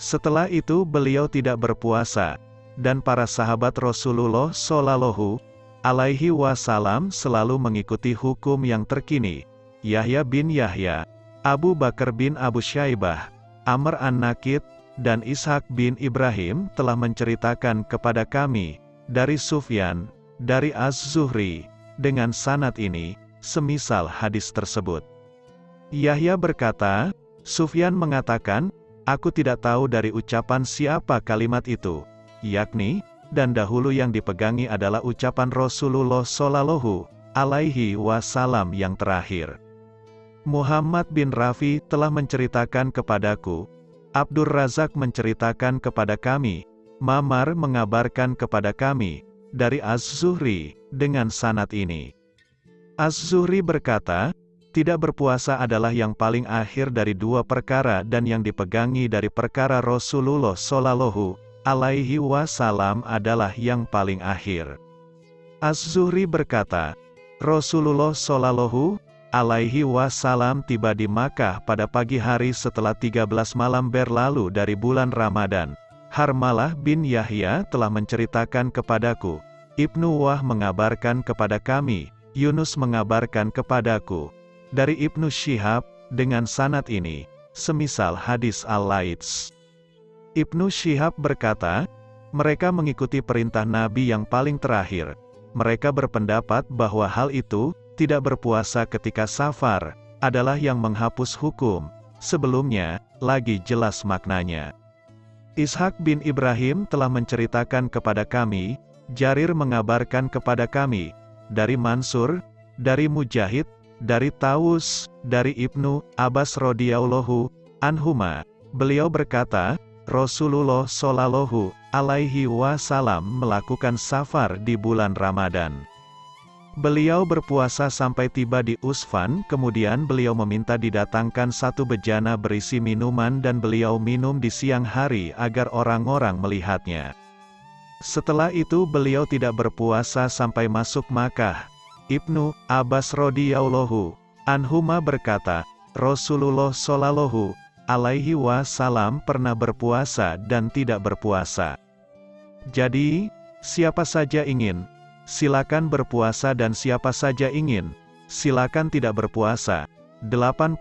Setelah itu beliau tidak berpuasa, dan para sahabat Rasulullah Shallallahu alaihi wasallam selalu mengikuti hukum yang terkini. Yahya bin Yahya, Abu Bakar bin Abu Syaibah, Amr an-Nakid, dan Ishak bin Ibrahim telah menceritakan kepada kami, dari Sufyan, dari Az-Zuhri, dengan sanat ini, semisal hadis tersebut. Yahya berkata, Sufyan mengatakan, Aku tidak tahu dari ucapan siapa kalimat itu yakni, dan dahulu yang dipegangi adalah ucapan Rasulullah Shallallahu alaihi wasallam yang terakhir. Muhammad bin Rafi telah menceritakan kepadaku, Abdur Razak menceritakan kepada kami, Mamar mengabarkan kepada kami, dari Az-Zuhri, dengan sanat ini. Az-Zuhri berkata, tidak berpuasa adalah yang paling akhir dari dua perkara dan yang dipegangi dari perkara Rasulullah Shallallahu alaihi wasallam adalah yang paling akhir. Az-Zuhri berkata, Rasulullah Shallallahu alaihi wasallam tiba di Makkah pada pagi hari setelah 13 malam berlalu dari bulan Ramadan. Harmalah bin Yahya telah menceritakan kepadaku. Ibnu Wah mengabarkan kepada kami, Yunus mengabarkan kepadaku. Dari Ibnu Syihab, dengan sanat ini, semisal hadis Al-Laits. Ibnu Syihab berkata, mereka mengikuti perintah Nabi yang paling terakhir. Mereka berpendapat bahwa hal itu, tidak berpuasa ketika safar, adalah yang menghapus hukum. Sebelumnya, lagi jelas maknanya. Ishak bin Ibrahim telah menceritakan kepada kami, Jarir mengabarkan kepada kami, dari Mansur, dari Mujahid, dari Taus, dari Ibnu Abbas radhiyallahu anhuma. Beliau berkata, Rasulullah Shallallahu alaihi wasallam melakukan safar di bulan Ramadan. Beliau berpuasa sampai tiba di Usfan, kemudian beliau meminta didatangkan satu bejana berisi minuman dan beliau minum di siang hari agar orang-orang melihatnya. Setelah itu beliau tidak berpuasa sampai masuk Makkah. Ibnu Abbas radhiyallahu anhuma berkata, Rasulullah shallallahu alaihi wasallam pernah berpuasa dan tidak berpuasa. Jadi, siapa saja ingin, silakan berpuasa dan siapa saja ingin, silakan tidak berpuasa. 89,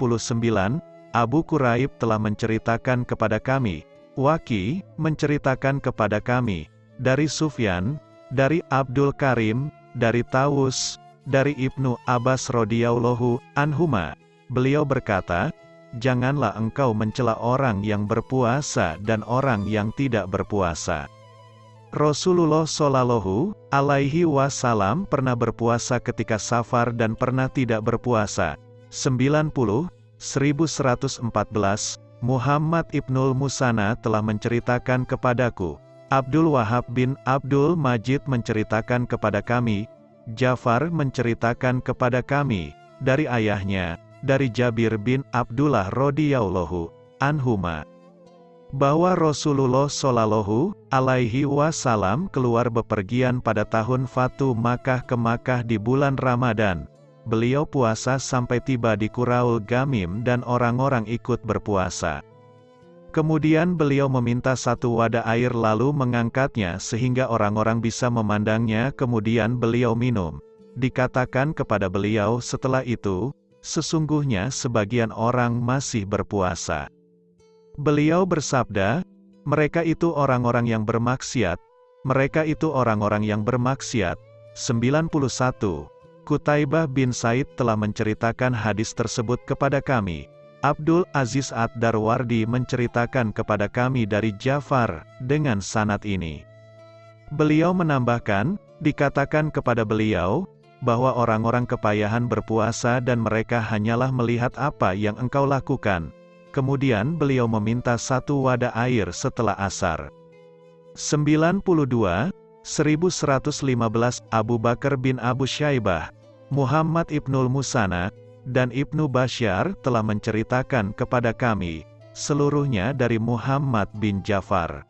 Abu Kuraib telah menceritakan kepada kami, Waki, menceritakan kepada kami, dari Sufyan, dari Abdul Karim, dari Taus, dari Ibnu Abbas radhiyallahu anhuma. Beliau berkata, janganlah engkau mencela orang yang berpuasa dan orang yang tidak berpuasa. Rasulullah Shallallahu alaihi wasallam pernah berpuasa ketika safar dan pernah tidak berpuasa. 90 1114 Muhammad Ibnul Musana telah menceritakan kepadaku. Abdul Wahab bin Abdul Majid menceritakan kepada kami. Jafar menceritakan kepada kami dari ayahnya dari Jabir bin Abdullah radhiyallahu anhuma bahwa Rasulullah shallallahu alaihi wasallam keluar bepergian pada tahun Fatu Makkah ke Makkah di bulan Ramadan. Beliau puasa sampai tiba di Kuraul Gamim dan orang-orang ikut berpuasa. Kemudian beliau meminta satu wadah air lalu mengangkatnya sehingga orang-orang bisa memandangnya kemudian beliau minum. Dikatakan kepada beliau setelah itu, sesungguhnya sebagian orang masih berpuasa. Beliau bersabda, mereka itu orang-orang yang bermaksiat, mereka itu orang-orang yang bermaksiat. 91. Kutaibah bin Said telah menceritakan hadis tersebut kepada kami. Abdul Aziz Ad-Darwardi menceritakan kepada kami dari Jafar, dengan sanat ini. Beliau menambahkan, dikatakan kepada beliau, bahwa orang-orang kepayahan berpuasa dan mereka hanyalah melihat apa yang engkau lakukan. Kemudian beliau meminta satu wadah air setelah asar. 92. 1115 Abu Bakar bin Abu Syaibah, Muhammad Ibnul Musana, dan Ibnu Bashar telah menceritakan kepada kami, seluruhnya dari Muhammad bin Jafar.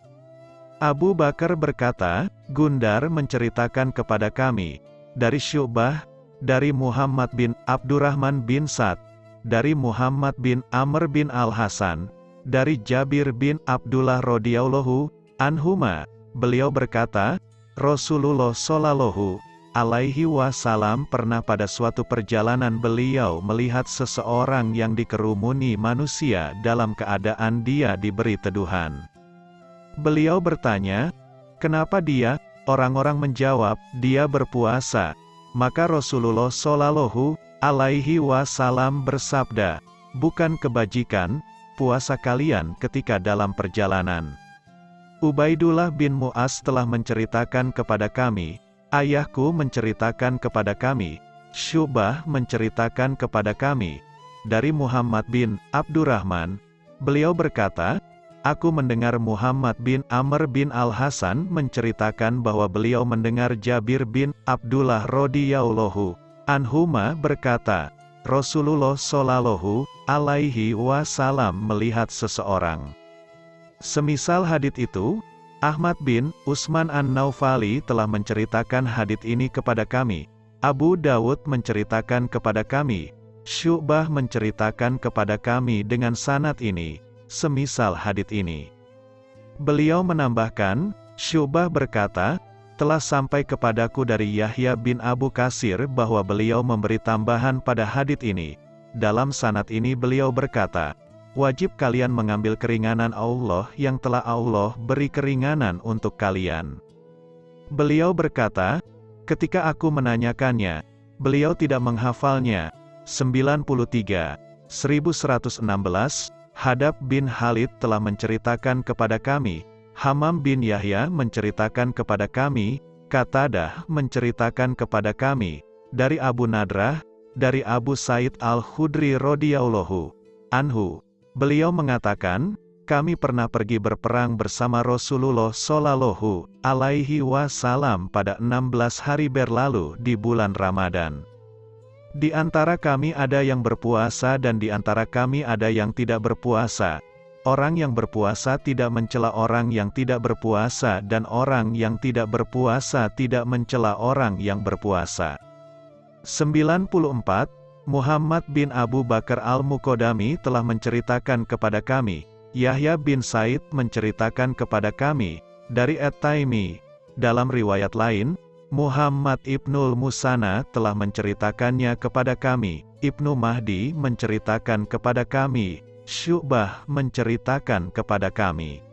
Abu Bakar berkata, Gundar menceritakan kepada kami, dari Syubah, dari Muhammad bin Abdurrahman bin Sa'd, dari Muhammad bin Amr bin Al-Hasan, dari Jabir bin Abdullah radhiyallahu anhuma, beliau berkata, Rasulullah shallallahu alaihi wasallam pernah pada suatu perjalanan beliau melihat seseorang yang dikerumuni manusia dalam keadaan dia diberi teduhan. Beliau bertanya, kenapa dia? Orang-orang menjawab, dia berpuasa. Maka Rasulullah shallallahu alaihi wasallam bersabda, bukan kebajikan, puasa kalian ketika dalam perjalanan. Ubaidullah bin Mu'az telah menceritakan kepada kami, ayahku menceritakan kepada kami, Syubah menceritakan kepada kami, dari Muhammad bin Abdurrahman, beliau berkata, Aku mendengar Muhammad bin Amr bin Al-Hasan menceritakan bahwa beliau mendengar Jabir bin Abdullah radhiyallahu anhuma berkata, Rasulullah shallallahu alaihi wasallam melihat seseorang. Semisal hadit itu, Ahmad bin Usman An-Naufali telah menceritakan hadit ini kepada kami. Abu Dawud menceritakan kepada kami. Syu'bah menceritakan kepada kami dengan sanat ini, semisal hadit ini. Beliau menambahkan, Syu'bah berkata, telah sampai kepadaku dari Yahya bin Abu Kasir bahwa beliau memberi tambahan pada hadit ini. Dalam sanat ini beliau berkata, wajib kalian mengambil keringanan Allah yang telah Allah beri keringanan untuk kalian. Beliau berkata, ketika aku menanyakannya, beliau tidak menghafalnya. 93, 1116, Hadab bin Halid telah menceritakan kepada kami, Hamam bin Yahya menceritakan kepada kami, Katadah menceritakan kepada kami, dari Abu Nadrah, dari Abu Said Al-Khudri radhiyallahu anhu. Beliau mengatakan, kami pernah pergi berperang bersama Rasulullah Shallallahu alaihi wasallam pada 16 hari berlalu di bulan Ramadan. Di antara kami ada yang berpuasa dan di antara kami ada yang tidak berpuasa. Orang yang berpuasa tidak mencela orang yang tidak berpuasa dan orang yang tidak berpuasa tidak mencela orang yang berpuasa. 94. Muhammad bin Abu Bakar al-Mukodami telah menceritakan kepada kami, Yahya bin Said menceritakan kepada kami, dari At-Taimi. Dalam riwayat lain, Muhammad ibnul Musana telah menceritakannya kepada kami, Ibnu Mahdi menceritakan kepada kami, Syu'bah menceritakan kepada kami.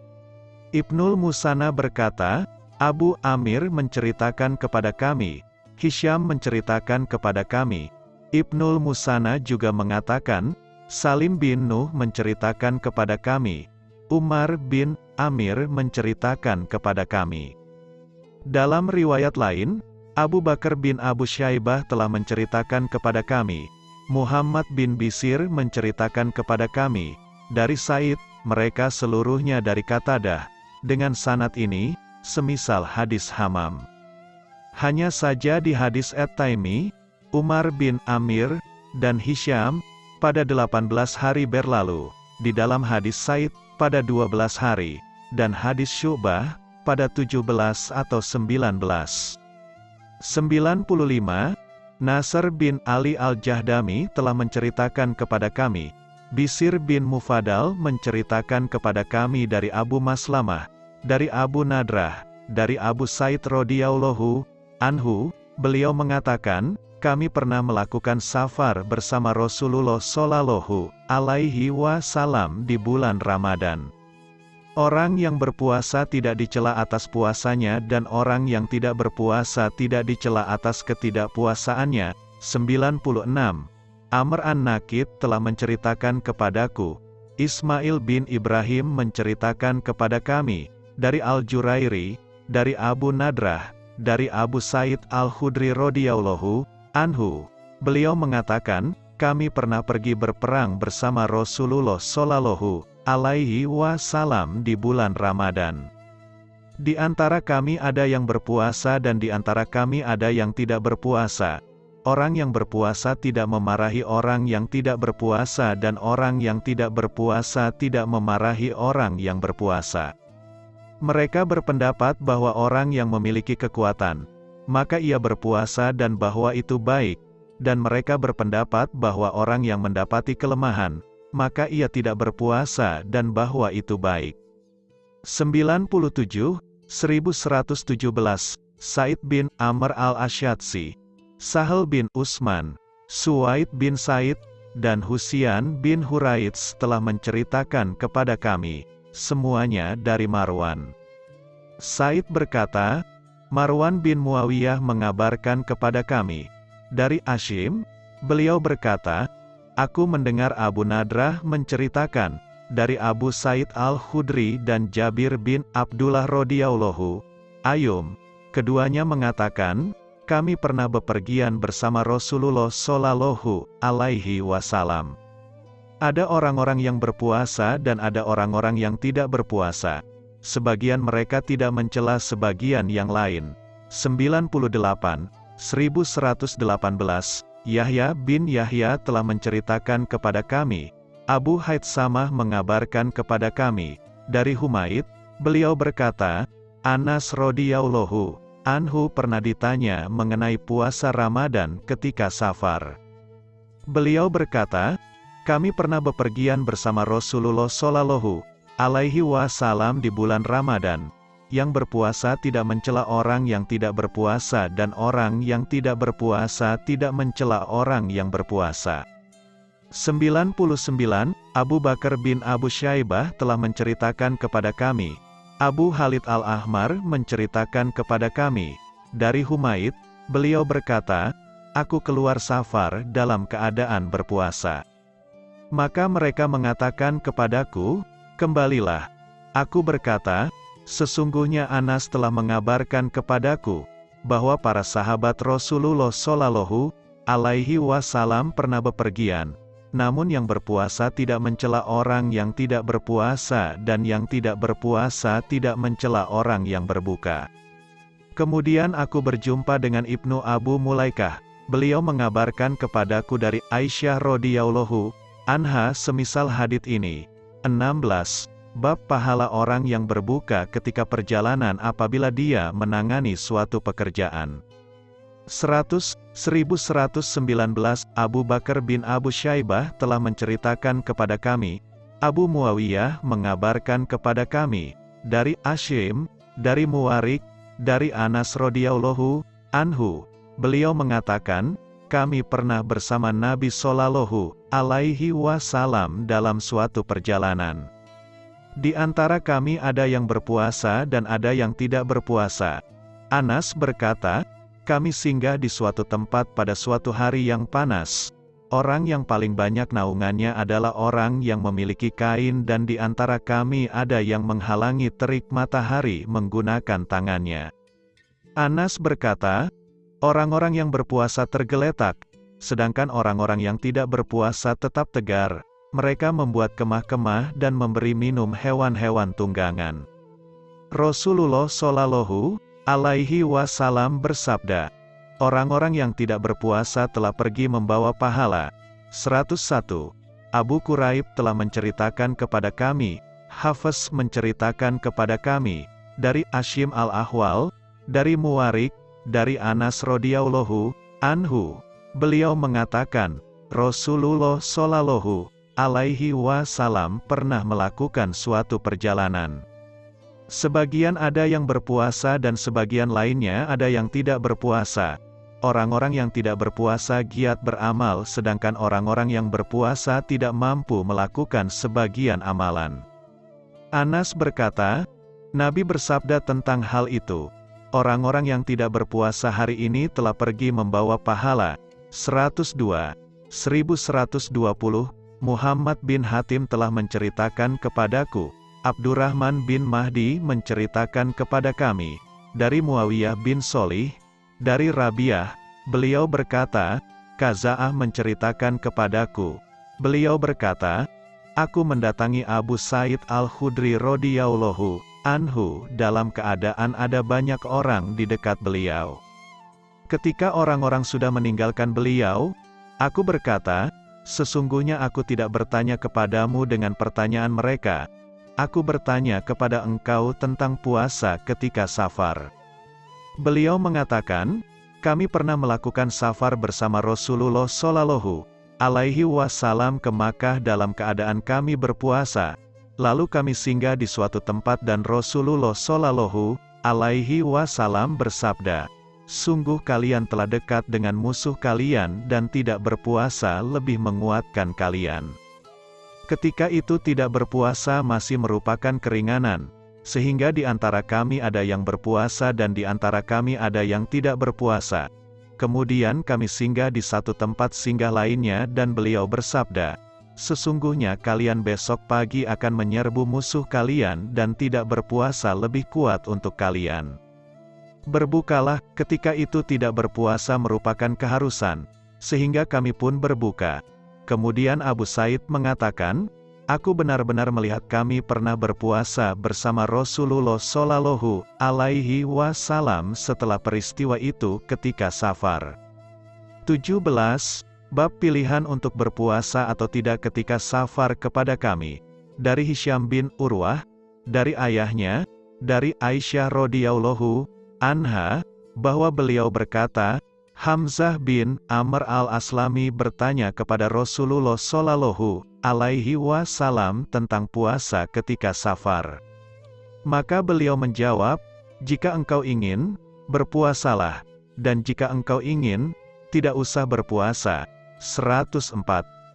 Ibnul Musana berkata, Abu Amir menceritakan kepada kami, Hisham menceritakan kepada kami. Ibnul Musana juga mengatakan, Salim bin Nuh menceritakan kepada kami. Umar bin Amir menceritakan kepada kami. Dalam riwayat lain, Abu Bakar bin Abu Syaibah telah menceritakan kepada kami. Muhammad bin Bisir menceritakan kepada kami. Dari Said, mereka seluruhnya dari Katadah. Dengan sanat ini, semisal hadis Hamam. Hanya saja di hadis At-Taimi, Umar bin Amir, dan Hisham, pada 18 hari berlalu, di dalam hadis Said, pada 12 hari, dan hadis Syubah, pada 17 atau 19. 95. Nasr bin Ali al-Jahdami telah menceritakan kepada kami, Bisir bin Mufadal menceritakan kepada kami dari Abu Maslamah, dari Abu Nadrah, dari Abu Said radhiyallahu Anhu, beliau mengatakan, kami pernah melakukan safar bersama Rasulullah Shallallahu Alaihi Wasallam di bulan Ramadan. Orang yang berpuasa tidak dicela atas puasanya dan orang yang tidak berpuasa tidak dicela atas ketidakpuasaannya. 96. Amr an-Nakid telah menceritakan kepadaku, Ismail bin Ibrahim menceritakan kepada kami, dari Al-Jurairi, dari Abu Nadrah, dari Abu Said Al-Khudri radhiyallahu anhu. Beliau mengatakan, kami pernah pergi berperang bersama Rasulullah shallallahu alaihi wasallam di bulan Ramadan. Di antara kami ada yang berpuasa dan di antara kami ada yang tidak berpuasa. Orang yang berpuasa tidak memarahi orang yang tidak berpuasa dan orang yang tidak berpuasa tidak memarahi orang yang berpuasa. Mereka berpendapat bahwa orang yang memiliki kekuatan, maka ia berpuasa dan bahwa itu baik, dan mereka berpendapat bahwa orang yang mendapati kelemahan, maka ia tidak berpuasa dan bahwa itu baik. 97, 1117, Said bin Amr al-Ashyadsi, Sahel bin Usman, Suwaid bin Said, dan Husian bin Huraits telah menceritakan kepada kami, semuanya dari Marwan. Said berkata, Marwan bin Muawiyah mengabarkan kepada kami, dari Ashim, beliau berkata, Aku mendengar Abu Nadrah menceritakan, dari Abu Said al-Khudri dan Jabir bin Abdullah radhiyallahu Ayum, keduanya mengatakan, kami pernah bepergian bersama Rasulullah Shallallahu Alaihi Wasallam. Ada orang-orang yang berpuasa dan ada orang-orang yang tidak berpuasa. Sebagian mereka tidak mencela sebagian yang lain. 98, 1118, Yahya bin Yahya telah menceritakan kepada kami, Abu Haid Samah mengabarkan kepada kami, dari Humaid, beliau berkata, Anas radhiyallahu Anhu pernah ditanya mengenai puasa Ramadan ketika safar. Beliau berkata, kami pernah bepergian bersama Rasulullah Shallallahu alaihi wasallam di bulan Ramadan. Yang berpuasa tidak mencela orang yang tidak berpuasa dan orang yang tidak berpuasa tidak mencela orang yang berpuasa. 99. Abu Bakar bin Abu Syaibah telah menceritakan kepada kami, Abu Halid Al-Ahmar menceritakan kepada kami, dari Humaid, beliau berkata, Aku keluar safar dalam keadaan berpuasa. Maka mereka mengatakan kepadaku, Kembalilah. Aku berkata, Sesungguhnya Anas telah mengabarkan kepadaku, bahwa para sahabat Rasulullah Shallallahu alaihi wasallam pernah bepergian, namun yang berpuasa tidak mencela orang yang tidak berpuasa dan yang tidak berpuasa tidak mencela orang yang berbuka. Kemudian aku berjumpa dengan Ibnu Abu Mulaikah. Beliau mengabarkan kepadaku dari Aisyah radhiyallahu anha semisal hadit ini. 16. Bab pahala orang yang berbuka ketika perjalanan apabila dia menangani suatu pekerjaan. 100, 1119 Abu Bakar bin Abu Syaibah telah menceritakan kepada kami, Abu Muawiyah mengabarkan kepada kami, dari Ashim, dari Muwarik, dari Anas radhiyallahu anhu, beliau mengatakan, kami pernah bersama Nabi Shallallahu alaihi wasallam dalam suatu perjalanan. Di antara kami ada yang berpuasa dan ada yang tidak berpuasa. Anas berkata, kami singgah di suatu tempat pada suatu hari yang panas. Orang yang paling banyak naungannya adalah orang yang memiliki kain dan di antara kami ada yang menghalangi terik matahari menggunakan tangannya. Anas berkata, orang-orang yang berpuasa tergeletak, sedangkan orang-orang yang tidak berpuasa tetap tegar. Mereka membuat kemah-kemah dan memberi minum hewan-hewan tunggangan. Rasulullah Shallallahu alaihi wasallam bersabda, Orang-orang yang tidak berpuasa telah pergi membawa pahala. 101. Abu Quraib telah menceritakan kepada kami, Hafiz menceritakan kepada kami, dari Ashim al-Ahwal, dari Muwarik, dari Anas radhiyallahu anhu. Beliau mengatakan, Rasulullah shallallahu alaihi wasallam pernah melakukan suatu perjalanan. Sebagian ada yang berpuasa dan sebagian lainnya ada yang tidak berpuasa. Orang-orang yang tidak berpuasa giat beramal sedangkan orang-orang yang berpuasa tidak mampu melakukan sebagian amalan. Anas berkata, Nabi bersabda tentang hal itu. Orang-orang yang tidak berpuasa hari ini telah pergi membawa pahala. 102. 1120, Muhammad bin Hatim telah menceritakan kepadaku, Abdurrahman bin Mahdi menceritakan kepada kami, dari Muawiyah bin Solih, dari Rabiah, beliau berkata, Kaza'ah menceritakan kepadaku, beliau berkata, Aku mendatangi Abu Said al-Khudri radhiyallahu anhu, dalam keadaan ada banyak orang di dekat beliau. Ketika orang-orang sudah meninggalkan beliau, aku berkata, sesungguhnya aku tidak bertanya kepadamu dengan pertanyaan mereka. Aku bertanya kepada engkau tentang puasa ketika safar. Beliau mengatakan, kami pernah melakukan safar bersama Rasulullah Shallallahu alaihi wasallam ke Makkah dalam keadaan kami berpuasa. Lalu kami singgah di suatu tempat dan Rasulullah Shallallahu alaihi wasallam bersabda, Sungguh kalian telah dekat dengan musuh kalian dan tidak berpuasa lebih menguatkan kalian. Ketika itu tidak berpuasa masih merupakan keringanan, sehingga di antara kami ada yang berpuasa dan di antara kami ada yang tidak berpuasa. Kemudian kami singgah di satu tempat singgah lainnya dan beliau bersabda, Sesungguhnya kalian besok pagi akan menyerbu musuh kalian dan tidak berpuasa lebih kuat untuk kalian. Berbukalah, ketika itu tidak berpuasa merupakan keharusan, sehingga kami pun berbuka. Kemudian Abu Said mengatakan, Aku benar-benar melihat kami pernah berpuasa bersama Rasulullah Shallallahu Alaihi Wasallam setelah peristiwa itu ketika safar. 17. Bab pilihan untuk berpuasa atau tidak ketika safar kepada kami. Dari Hisham bin Urwah, dari ayahnya, dari Aisyah radhiyallahu anha, bahwa beliau berkata, Hamzah bin Amr al-Aslami bertanya kepada Rasulullah Shallallahu alaihi wasallam tentang puasa ketika safar. Maka beliau menjawab, jika engkau ingin, berpuasalah, dan jika engkau ingin, tidak usah berpuasa. 104.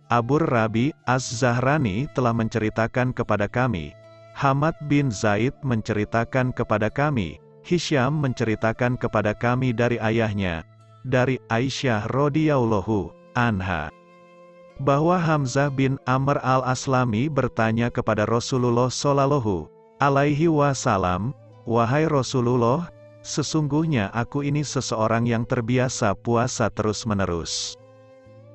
Abur Rabi Az-Zahrani telah menceritakan kepada kami, Hamad bin Zaid menceritakan kepada kami, Hisham menceritakan kepada kami dari ayahnya, dari Aisyah radhiyallahu anha bahwa Hamzah bin Amr al-Aslami bertanya kepada Rasulullah Shallallahu alaihi wasallam, "Wahai Rasulullah, sesungguhnya aku ini seseorang yang terbiasa puasa terus-menerus.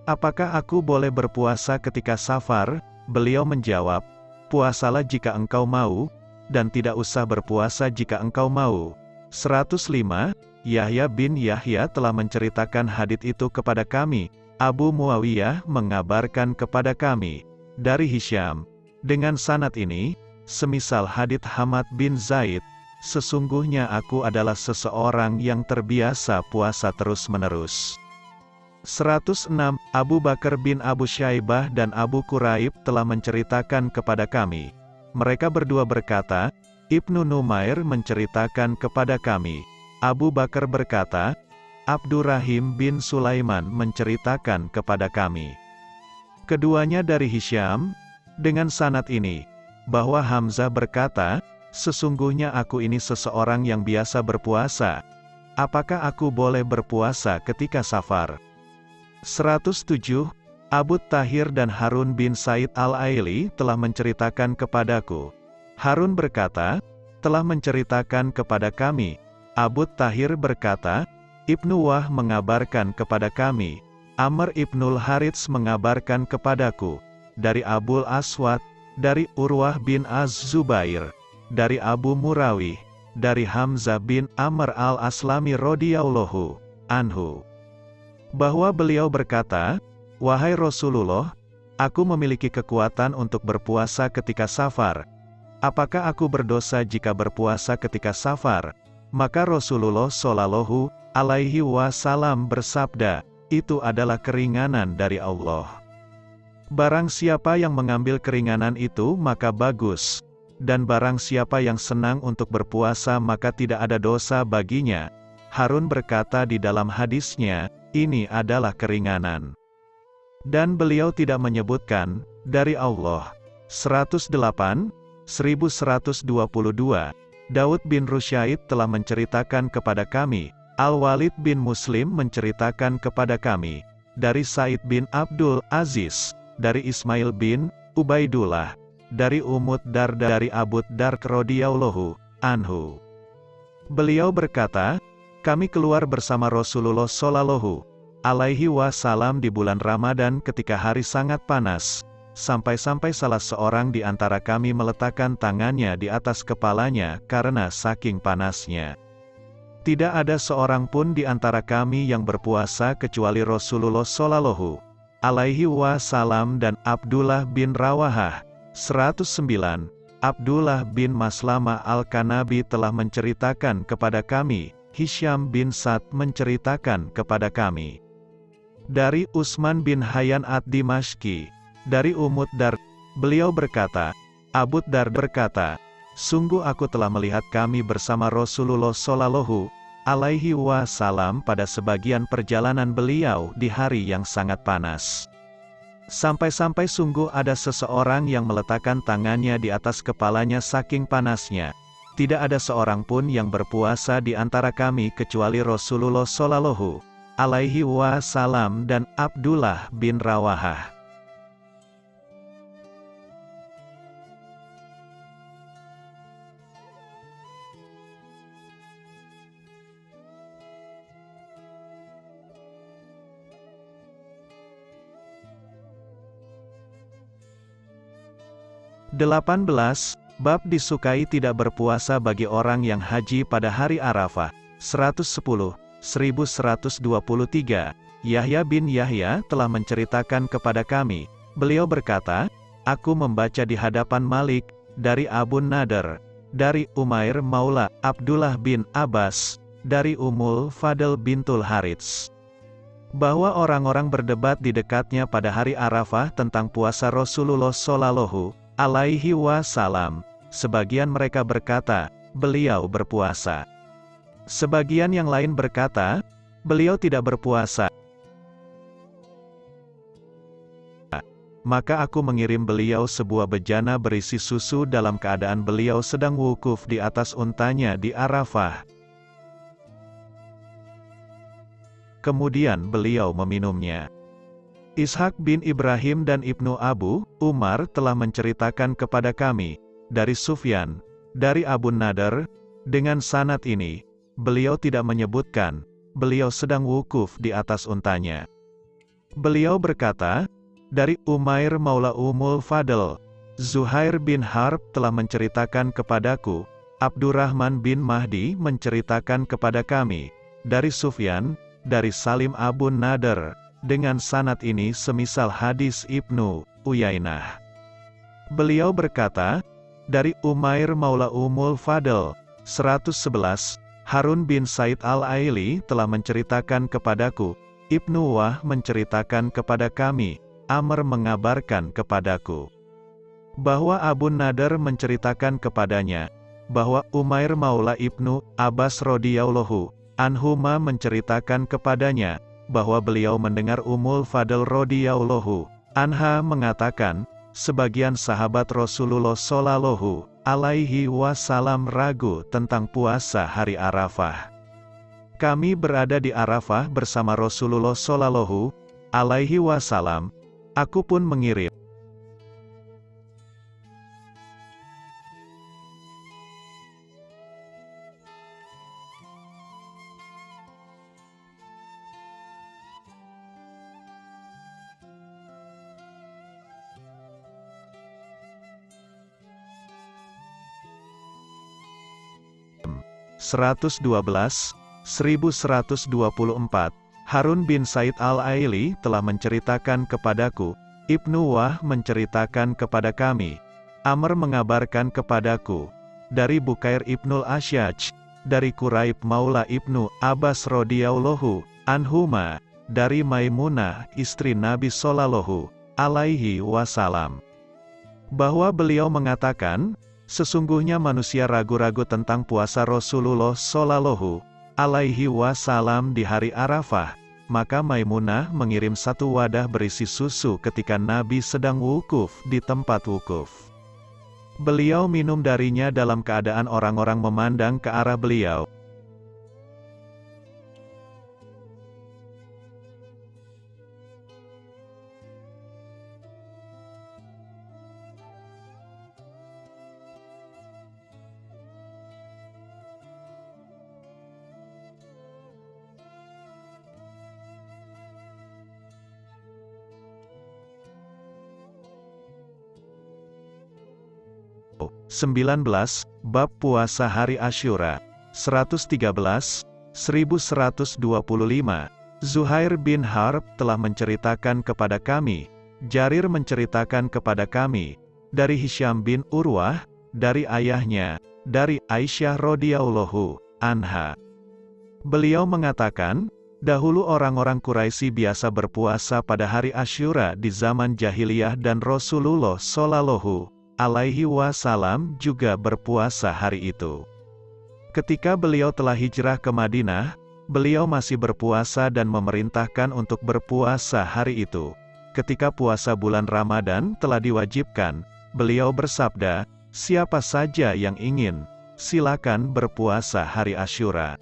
Apakah aku boleh berpuasa ketika safar?" Beliau menjawab, "Puasalah jika engkau mau, dan tidak usah berpuasa jika engkau mau." 105 Yahya bin Yahya telah menceritakan hadit itu kepada kami. Abu Muawiyah mengabarkan kepada kami, dari Hisham, dengan sanat ini, semisal hadit Hamad bin Zaid, sesungguhnya aku adalah seseorang yang terbiasa puasa terus-menerus. 106. Abu Bakar bin Abu Syaibah dan Abu Quraib telah menceritakan kepada kami. Mereka berdua berkata, Ibnu Numair menceritakan kepada kami, Abu Bakar berkata, Abdurrahim bin Sulaiman menceritakan kepada kami. Keduanya dari Hisham, dengan sanat ini, bahwa Hamzah berkata, Sesungguhnya aku ini seseorang yang biasa berpuasa. Apakah aku boleh berpuasa ketika safar? 107. Abu Tahir dan Harun bin Said al-Aili telah menceritakan kepadaku. Harun berkata, telah menceritakan kepada kami, Abu Tahir berkata, Ibnu Wah mengabarkan kepada kami, Amr Ibnul Harits mengabarkan kepadaku, dari Abul Aswad, dari Urwah bin Az-Zubair, dari Abu Murawih, dari Hamzah bin Amr al-Aslami radhiyallahu anhu. Bahwa beliau berkata, Wahai Rasulullah, aku memiliki kekuatan untuk berpuasa ketika safar. Apakah aku berdosa jika berpuasa ketika safar? Maka Rasulullah Shallallahu alaihi wasallam bersabda, itu adalah keringanan dari Allah. Barang siapa yang mengambil keringanan itu maka bagus, dan barang siapa yang senang untuk berpuasa maka tidak ada dosa baginya. Harun berkata di dalam hadisnya, ini adalah keringanan. Dan beliau tidak menyebutkan, dari Allah. 108, 1122, Daud bin Rusyaid telah menceritakan kepada kami, Al-Walid bin Muslim menceritakan kepada kami, dari Said bin Abdul Aziz, dari Ismail bin Ubaidullah, dari Umut Darda dari Abu Dar radhiyallahu anhu. Beliau berkata, kami keluar bersama Rasulullah Shallallahu alaihi wasallam di bulan Ramadan ketika hari sangat panas, sampai-sampai salah seorang di antara kami meletakkan tangannya di atas kepalanya karena saking panasnya. Tidak ada seorang pun di antara kami yang berpuasa kecuali Rasulullah Shallallahu alaihi wasallam dan Abdullah bin Rawahah. 109. Abdullah bin Maslama Al-Kanabi telah menceritakan kepada kami, Hisham bin Sa'd menceritakan kepada kami. Dari Usman bin Hayyan ad-Dimashqi, dari Umut Dar, beliau berkata, Abu Dar berkata, Sungguh aku telah melihat kami bersama Rasulullah Shallallahu alaihi wasallam pada sebagian perjalanan beliau di hari yang sangat panas. Sampai-sampai sungguh ada seseorang yang meletakkan tangannya di atas kepalanya saking panasnya. Tidak ada seorang pun yang berpuasa di antara kami kecuali Rasulullah Shallallahu alaihi wasallam dan Abdullah bin Rawahah. 18. Bab disukai tidak berpuasa bagi orang yang haji pada hari Arafah. 110, 1123. Yahya bin Yahya telah menceritakan kepada kami. Beliau berkata, Aku membaca di hadapan Malik, dari Abu Nader, dari Umair Maula, Abdullah bin Abbas, dari Umul Fadl bintul Harits. Bahwa orang-orang berdebat di dekatnya pada hari Arafah tentang puasa Rasulullah Shallallahu alaihi wasallam. Sebagian mereka berkata, beliau berpuasa. Sebagian yang lain berkata, beliau tidak berpuasa. Maka aku mengirim beliau sebuah bejana berisi susu dalam keadaan beliau sedang wukuf di atas untanya di Arafah. Kemudian beliau meminumnya. Ishak bin Ibrahim dan Ibnu Abu, Umar telah menceritakan kepada kami, dari Sufyan, dari Abu Nadar, dengan sanat ini, beliau tidak menyebutkan, beliau sedang wukuf di atas untanya. Beliau berkata, dari Umair Maula Umul Fadl, Zuhair bin Harb telah menceritakan kepadaku, Abdurrahman bin Mahdi menceritakan kepada kami, dari Sufyan, dari Salim Abu Nadar, dengan sanat ini semisal hadis Ibnu Uyainah. Beliau berkata, dari Umair Maula Umul Fadl, 111, Harun bin Said al-Aili telah menceritakan kepadaku, Ibnu Wah menceritakan kepada kami, Amr mengabarkan kepadaku, bahwa Abu Nadar menceritakan kepadanya, bahwa Umair Maula Ibnu Abbas radhiyallahu anhuma menceritakan kepadanya, bahwa beliau mendengar Umul Fadl radhiyallahu anha mengatakan, sebagian sahabat Rasulullah shallallahu alaihi wasallam ragu tentang puasa hari Arafah. Kami berada di Arafah bersama Rasulullah shallallahu alaihi wasallam. Aku pun mengirim 112, 1124, Harun bin Said al-Aili telah menceritakan kepadaku, Ibnu Wah menceritakan kepada kami, Amr mengabarkan kepadaku, dari Bukair Ibnul Asyaj, dari Quraib Maula Ibnu Abbas radhiyallahu anhuma, dari Maimunah istri Nabi sallallahu alaihi wasallam, bahwa beliau mengatakan, Sesungguhnya manusia ragu-ragu tentang puasa Rasulullah Shallallahu alaihi wasallam di hari Arafah. Maka Maimunah mengirim satu wadah berisi susu ketika Nabi sedang wukuf di tempat wukuf. Beliau minum darinya dalam keadaan orang-orang memandang ke arah beliau. 19, Bab Puasa Hari Asyura. 113, 1125. Zuhair bin Harb telah menceritakan kepada kami, Jarir menceritakan kepada kami, dari Hisham bin Urwah, dari ayahnya, dari Aisyah radhiyallahu anha. Beliau mengatakan, dahulu orang-orang Quraisy biasa berpuasa pada hari Asyura di zaman jahiliyah dan Rasulullah Shallallahu alaihi wasallam juga berpuasa hari itu. Ketika beliau telah hijrah ke Madinah, beliau masih berpuasa dan memerintahkan untuk berpuasa hari itu. Ketika puasa bulan Ramadan telah diwajibkan, beliau bersabda, siapa saja yang ingin, silakan berpuasa hari Asyura.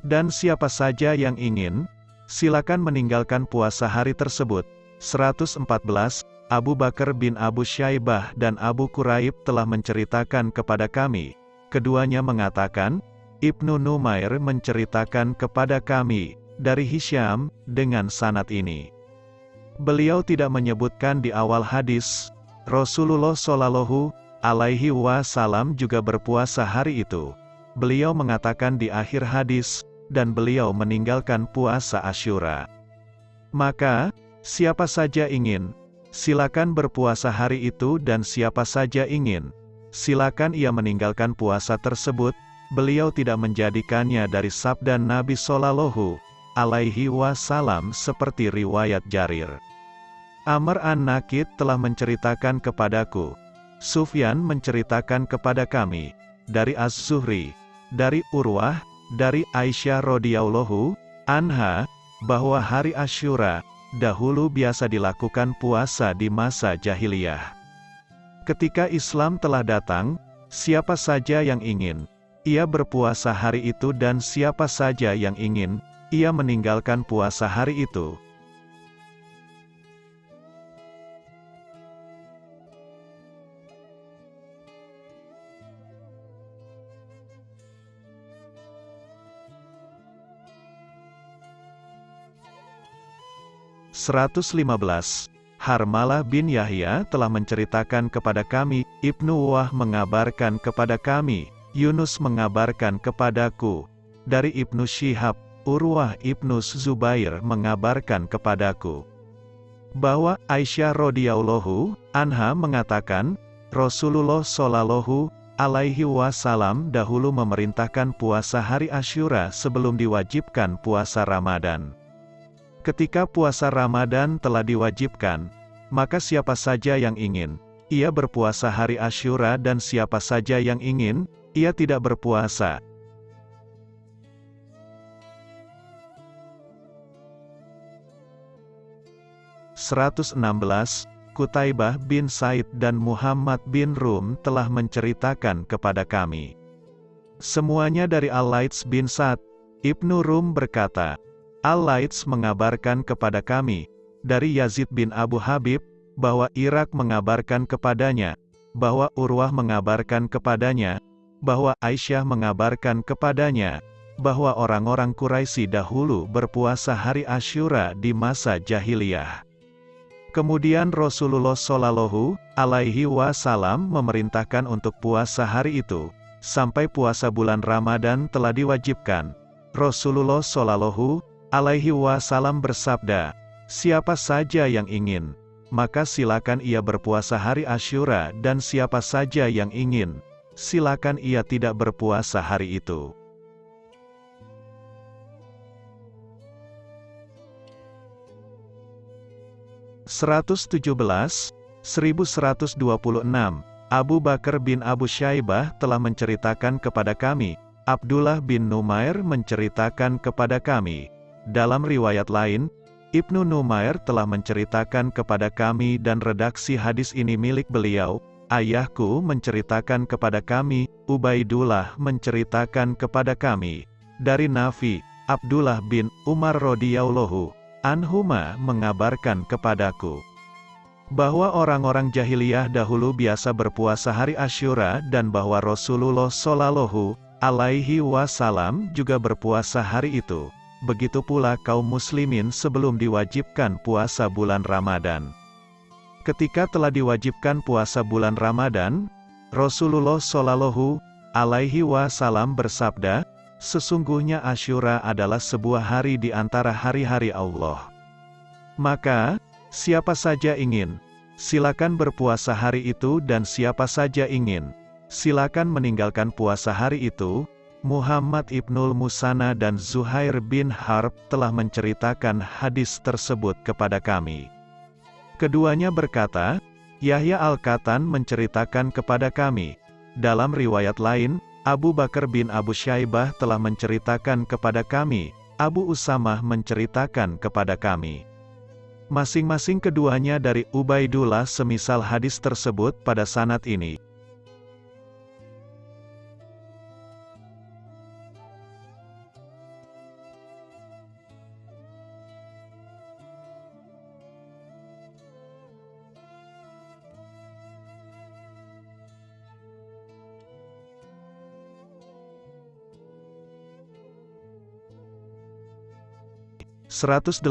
Dan siapa saja yang ingin, silakan meninggalkan puasa hari tersebut. 114, Abu Bakar bin Abu Syaibah dan Abu Quraib telah menceritakan kepada kami. Keduanya mengatakan, Ibnu Numair menceritakan kepada kami, dari Hisham, dengan sanat ini. Beliau tidak menyebutkan di awal hadis, Rasulullah Shallallahu alaihi wasallam juga berpuasa hari itu. Beliau mengatakan di akhir hadis, dan beliau meninggalkan puasa Asyura. Maka, siapa saja ingin, silakan berpuasa hari itu dan siapa saja ingin, silakan ia meninggalkan puasa tersebut, beliau tidak menjadikannya dari sabda Nabi Shallallahu alaihi wasallam seperti riwayat Jarir. Amr an-Nakid telah menceritakan kepadaku, Sufyan menceritakan kepada kami, dari Az-Zuhri, dari Urwah, dari Aisyah radhiyallahu anha bahwa hari Asyura dahulu biasa dilakukan puasa di masa jahiliyah. Ketika Islam telah datang, siapa saja yang ingin, ia berpuasa hari itu dan siapa saja yang ingin, ia meninggalkan puasa hari itu. 115. Harmalah bin Yahya telah menceritakan kepada kami, Ibnu Wah mengabarkan kepada kami, Yunus mengabarkan kepadaku, dari Ibnu Syihab, Urwah Ibnu Zubair mengabarkan kepadaku, bahwa Aisyah radhiyallahu anha mengatakan, Rasulullah shallallahu alaihi wasallam dahulu memerintahkan puasa hari Asyura sebelum diwajibkan puasa Ramadan. Ketika puasa Ramadan telah diwajibkan, maka siapa saja yang ingin, ia berpuasa hari Asyura dan siapa saja yang ingin, ia tidak berpuasa. Seratus Kutaibah bin Said dan Muhammad bin Rum telah menceritakan kepada kami. Semuanya dari Al-Laits bin Sa'd, Ibnu Rum berkata, Al-Laits mengabarkan kepada kami, dari Yazid bin Abu Habib, bahwa Irak mengabarkan kepadanya, bahwa Urwah mengabarkan kepadanya, bahwa Aisyah mengabarkan kepadanya, bahwa orang-orang Quraisy dahulu berpuasa hari Asyura di masa jahiliyah. Kemudian Rasulullah Shallallahu alaihi wasallam memerintahkan untuk puasa hari itu, sampai puasa bulan Ramadan telah diwajibkan. Rasulullah Shallallahu alaihi wasallam bersabda, Siapa saja yang ingin, maka silakan ia berpuasa hari Asyura dan siapa saja yang ingin, silakan ia tidak berpuasa hari itu. Seratus tujuh belas, seribu seratus dua puluh enam, Abu Bakar bin Abu Syaibah telah menceritakan kepada kami, Abdullah bin Numair menceritakan kepada kami, dalam riwayat lain, Ibnu Numair telah menceritakan kepada kami dan redaksi hadis ini milik beliau, ayahku menceritakan kepada kami, Ubaidullah menceritakan kepada kami, dari Nafi, Abdullah bin Umar radhiyallahu anhuma mengabarkan kepadaku bahwa orang-orang jahiliyah dahulu biasa berpuasa hari Asyura dan bahwa Rasulullah Shallallahu alaihi wasallam juga berpuasa hari itu begitu pula kaum muslimin sebelum diwajibkan puasa bulan Ramadan. Ketika telah diwajibkan puasa bulan Ramadan, Rasulullah Shallallahu alaihi wasallam bersabda, sesungguhnya Asyura adalah sebuah hari di antara hari-hari Allah. Maka, siapa saja ingin, silakan berpuasa hari itu dan siapa saja ingin, silakan meninggalkan puasa hari itu. Muhammad Ibnul Musana dan Zuhair bin Harb telah menceritakan hadis tersebut kepada kami. Keduanya berkata, Yahya Al-Katan menceritakan kepada kami. Dalam riwayat lain, Abu Bakar bin Abu Syaibah telah menceritakan kepada kami, Abu Usamah menceritakan kepada kami. Masing-masing keduanya dari Ubaidullah semisal hadis tersebut pada sanat ini. 118,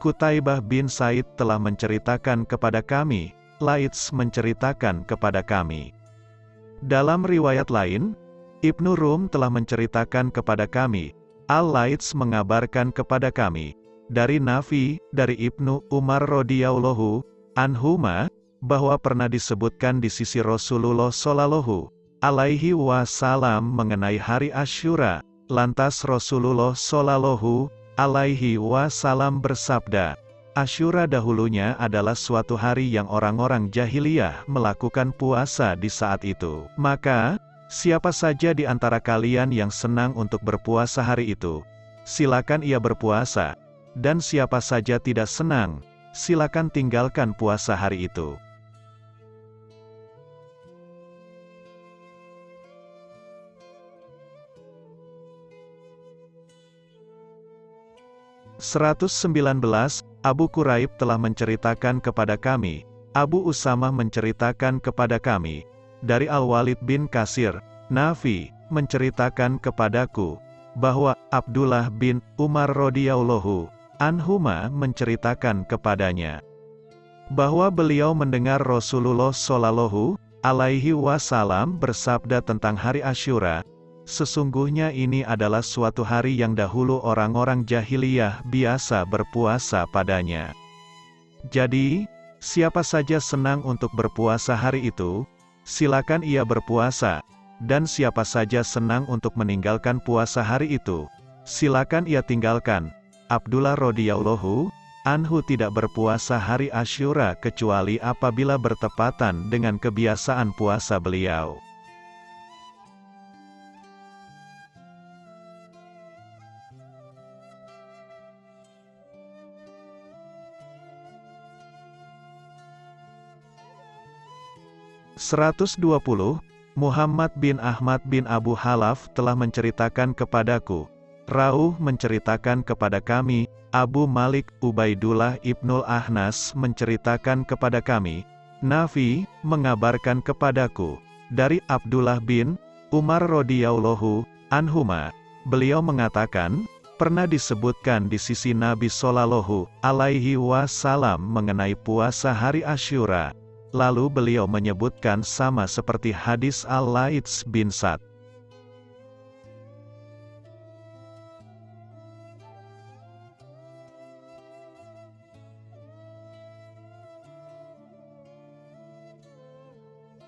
Kutaibah bin Said telah menceritakan kepada kami, Laits menceritakan kepada kami. Dalam riwayat lain, Ibnu Rum telah menceritakan kepada kami, Al-Laits mengabarkan kepada kami, dari Nafi, dari Ibnu Umar radhiyallahu anhuma, bahwa pernah disebutkan di sisi Rasulullah Shallallahu alaihi wasallam mengenai hari Asyura, lantas Rasulullah Shallallahu alaihi wasallam bersabda, Asyura dahulunya adalah suatu hari yang orang-orang jahiliyah melakukan puasa di saat itu. Maka, siapa saja di antara kalian yang senang untuk berpuasa hari itu, silakan ia berpuasa. Dan siapa saja tidak senang, silakan tinggalkan puasa hari itu. 119, Abu Quraib telah menceritakan kepada kami, Abu Usama menceritakan kepada kami, dari Al-Walid bin Kasir, Nafi, menceritakan kepadaku, bahwa Abdullah bin Umar radhiyallahu anhuma menceritakan kepadanya bahwa beliau mendengar Rasulullah shallallahu alaihi wasallam bersabda tentang hari Asyura, Sesungguhnya ini adalah suatu hari yang dahulu orang-orang jahiliyah biasa berpuasa padanya. Jadi, siapa saja senang untuk berpuasa hari itu, silakan ia berpuasa, dan siapa saja senang untuk meninggalkan puasa hari itu, silakan ia tinggalkan. Abdullah radhiyallahu anhu tidak berpuasa hari Asyura kecuali apabila bertepatan dengan kebiasaan puasa beliau. 120, Muhammad bin Ahmad bin Abu Halaf telah menceritakan kepadaku. Rauh menceritakan kepada kami, Abu Malik Ubaidullah ibnul Ahnas menceritakan kepada kami, Nafi mengabarkan kepadaku dari Abdullah bin Umar radhiyallahu anhuma. Beliau mengatakan, pernah disebutkan di sisi Nabi Shallallahu alaihi wasallam mengenai puasa hari Asyura. Lalu beliau menyebutkan sama seperti hadis Al-Laits bin Sa'd.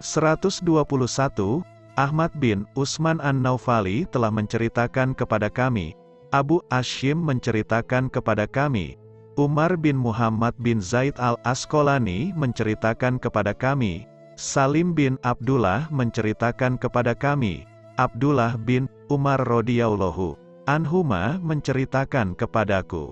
Seratus Ahmad bin Usman An-Naufali telah menceritakan kepada kami, Abu Ashim menceritakan kepada kami, Umar bin Muhammad bin Zaid al-Asqalani menceritakan kepada kami, Salim bin Abdullah menceritakan kepada kami, Abdullah bin Umar radhiyallahu anhuma menceritakan kepadaku.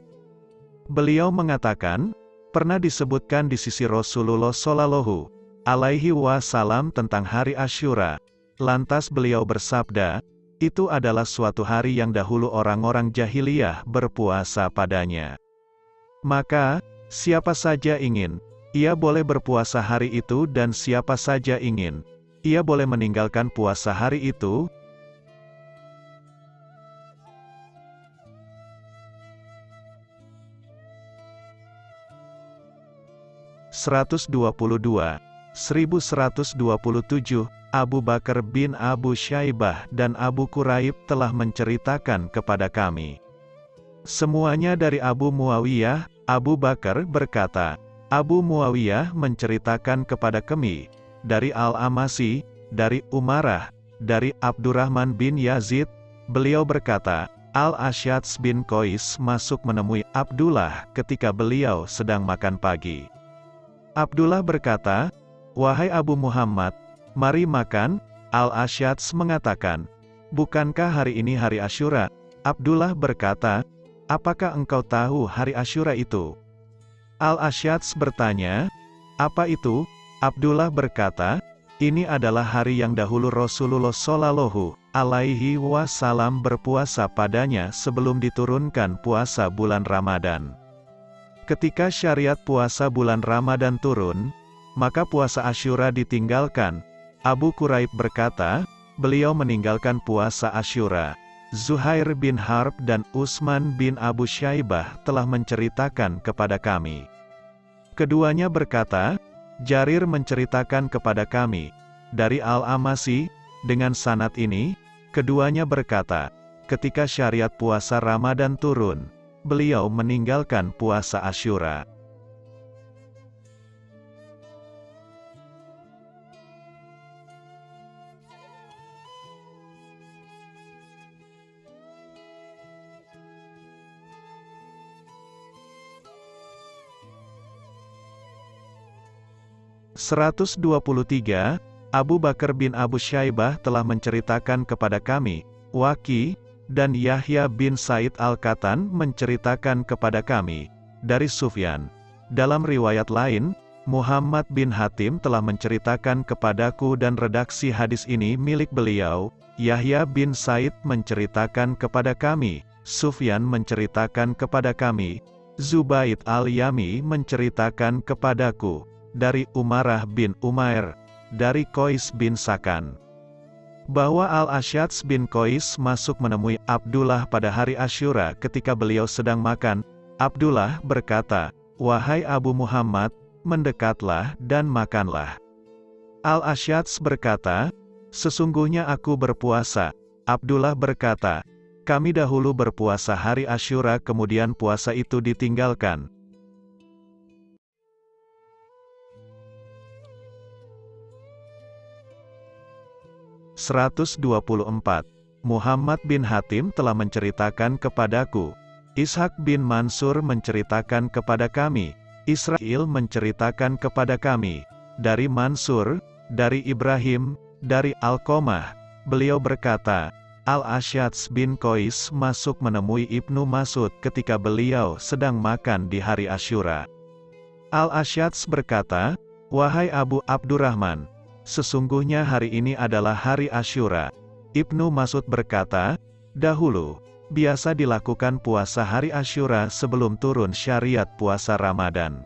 Beliau mengatakan, pernah disebutkan di sisi Rasulullah Shallallahu alaihi wasallam tentang hari Asyura. Lantas beliau bersabda, itu adalah suatu hari yang dahulu orang-orang jahiliyah berpuasa padanya. Maka, siapa saja ingin, ia boleh berpuasa hari itu dan siapa saja ingin, ia boleh meninggalkan puasa hari itu, Seratus dua puluh dua. 1127, Abu Bakar bin Abu Syaibah dan Abu Quraib telah menceritakan kepada kami. Semuanya dari Abu Muawiyah, Abu Bakar berkata, Abu Muawiyah menceritakan kepada kami, dari Al-Amasi, dari Umarah, dari Abdurrahman bin Yazid, beliau berkata, Al-Asyats bin Qais masuk menemui Abdullah ketika beliau sedang makan pagi. Abdullah berkata, Wahai Abu Muhammad, mari makan, Al-Asyats mengatakan, Bukankah hari ini hari Ashura? Abdullah berkata, Apakah engkau tahu hari Ashura itu? Al-Asyats bertanya, Apa itu? Abdullah berkata, Ini adalah hari yang dahulu Rasulullah Shallallahu alaihi wasallam berpuasa padanya sebelum diturunkan puasa bulan Ramadan. Ketika syariat puasa bulan Ramadan turun, maka puasa Asyura ditinggalkan. Abu Quraib berkata, beliau meninggalkan puasa Asyura. Zuhair bin Harb dan Usman bin Abu Syaibah telah menceritakan kepada kami. Keduanya berkata, Jarir menceritakan kepada kami, dari Al-Amasi, dengan sanat ini, keduanya berkata, ketika syariat puasa Ramadan turun, beliau meninggalkan puasa Asyura. 123, Abu Bakar bin Abu Syaibah telah menceritakan kepada kami, Waki, dan Yahya bin Said Al-Katan menceritakan kepada kami, dari Sufyan. Dalam riwayat lain, Muhammad bin Hatim telah menceritakan kepadaku dan redaksi hadis ini milik beliau, Yahya bin Said menceritakan kepada kami, Sufyan menceritakan kepada kami, Zubaid al-Yami menceritakan kepadaku, dari Umarah bin Umair, dari Kois bin Sakan. Bahwa Al-Asyats bin Kois masuk menemui Abdullah pada hari Ashura ketika beliau sedang makan, Abdullah berkata, Wahai Abu Muhammad, mendekatlah dan makanlah. Al-Asyats berkata, Sesungguhnya aku berpuasa. Abdullah berkata, kami dahulu berpuasa hari Ashura kemudian puasa itu ditinggalkan. 124. Muhammad bin Hatim telah menceritakan kepadaku. Ishak bin Mansur menceritakan kepada kami. Israel menceritakan kepada kami. Dari Mansur, dari Ibrahim, dari Alkomah. Beliau berkata, Al-Asyats bin Qais masuk menemui Ibnu Masud ketika beliau sedang makan di hari Ashura. Al-Asyats berkata, Wahai Abu Abdurrahman, Sesungguhnya hari ini adalah hari Ashura. Ibnu Masud berkata, dahulu, biasa dilakukan puasa hari Ashura sebelum turun syariat puasa Ramadan.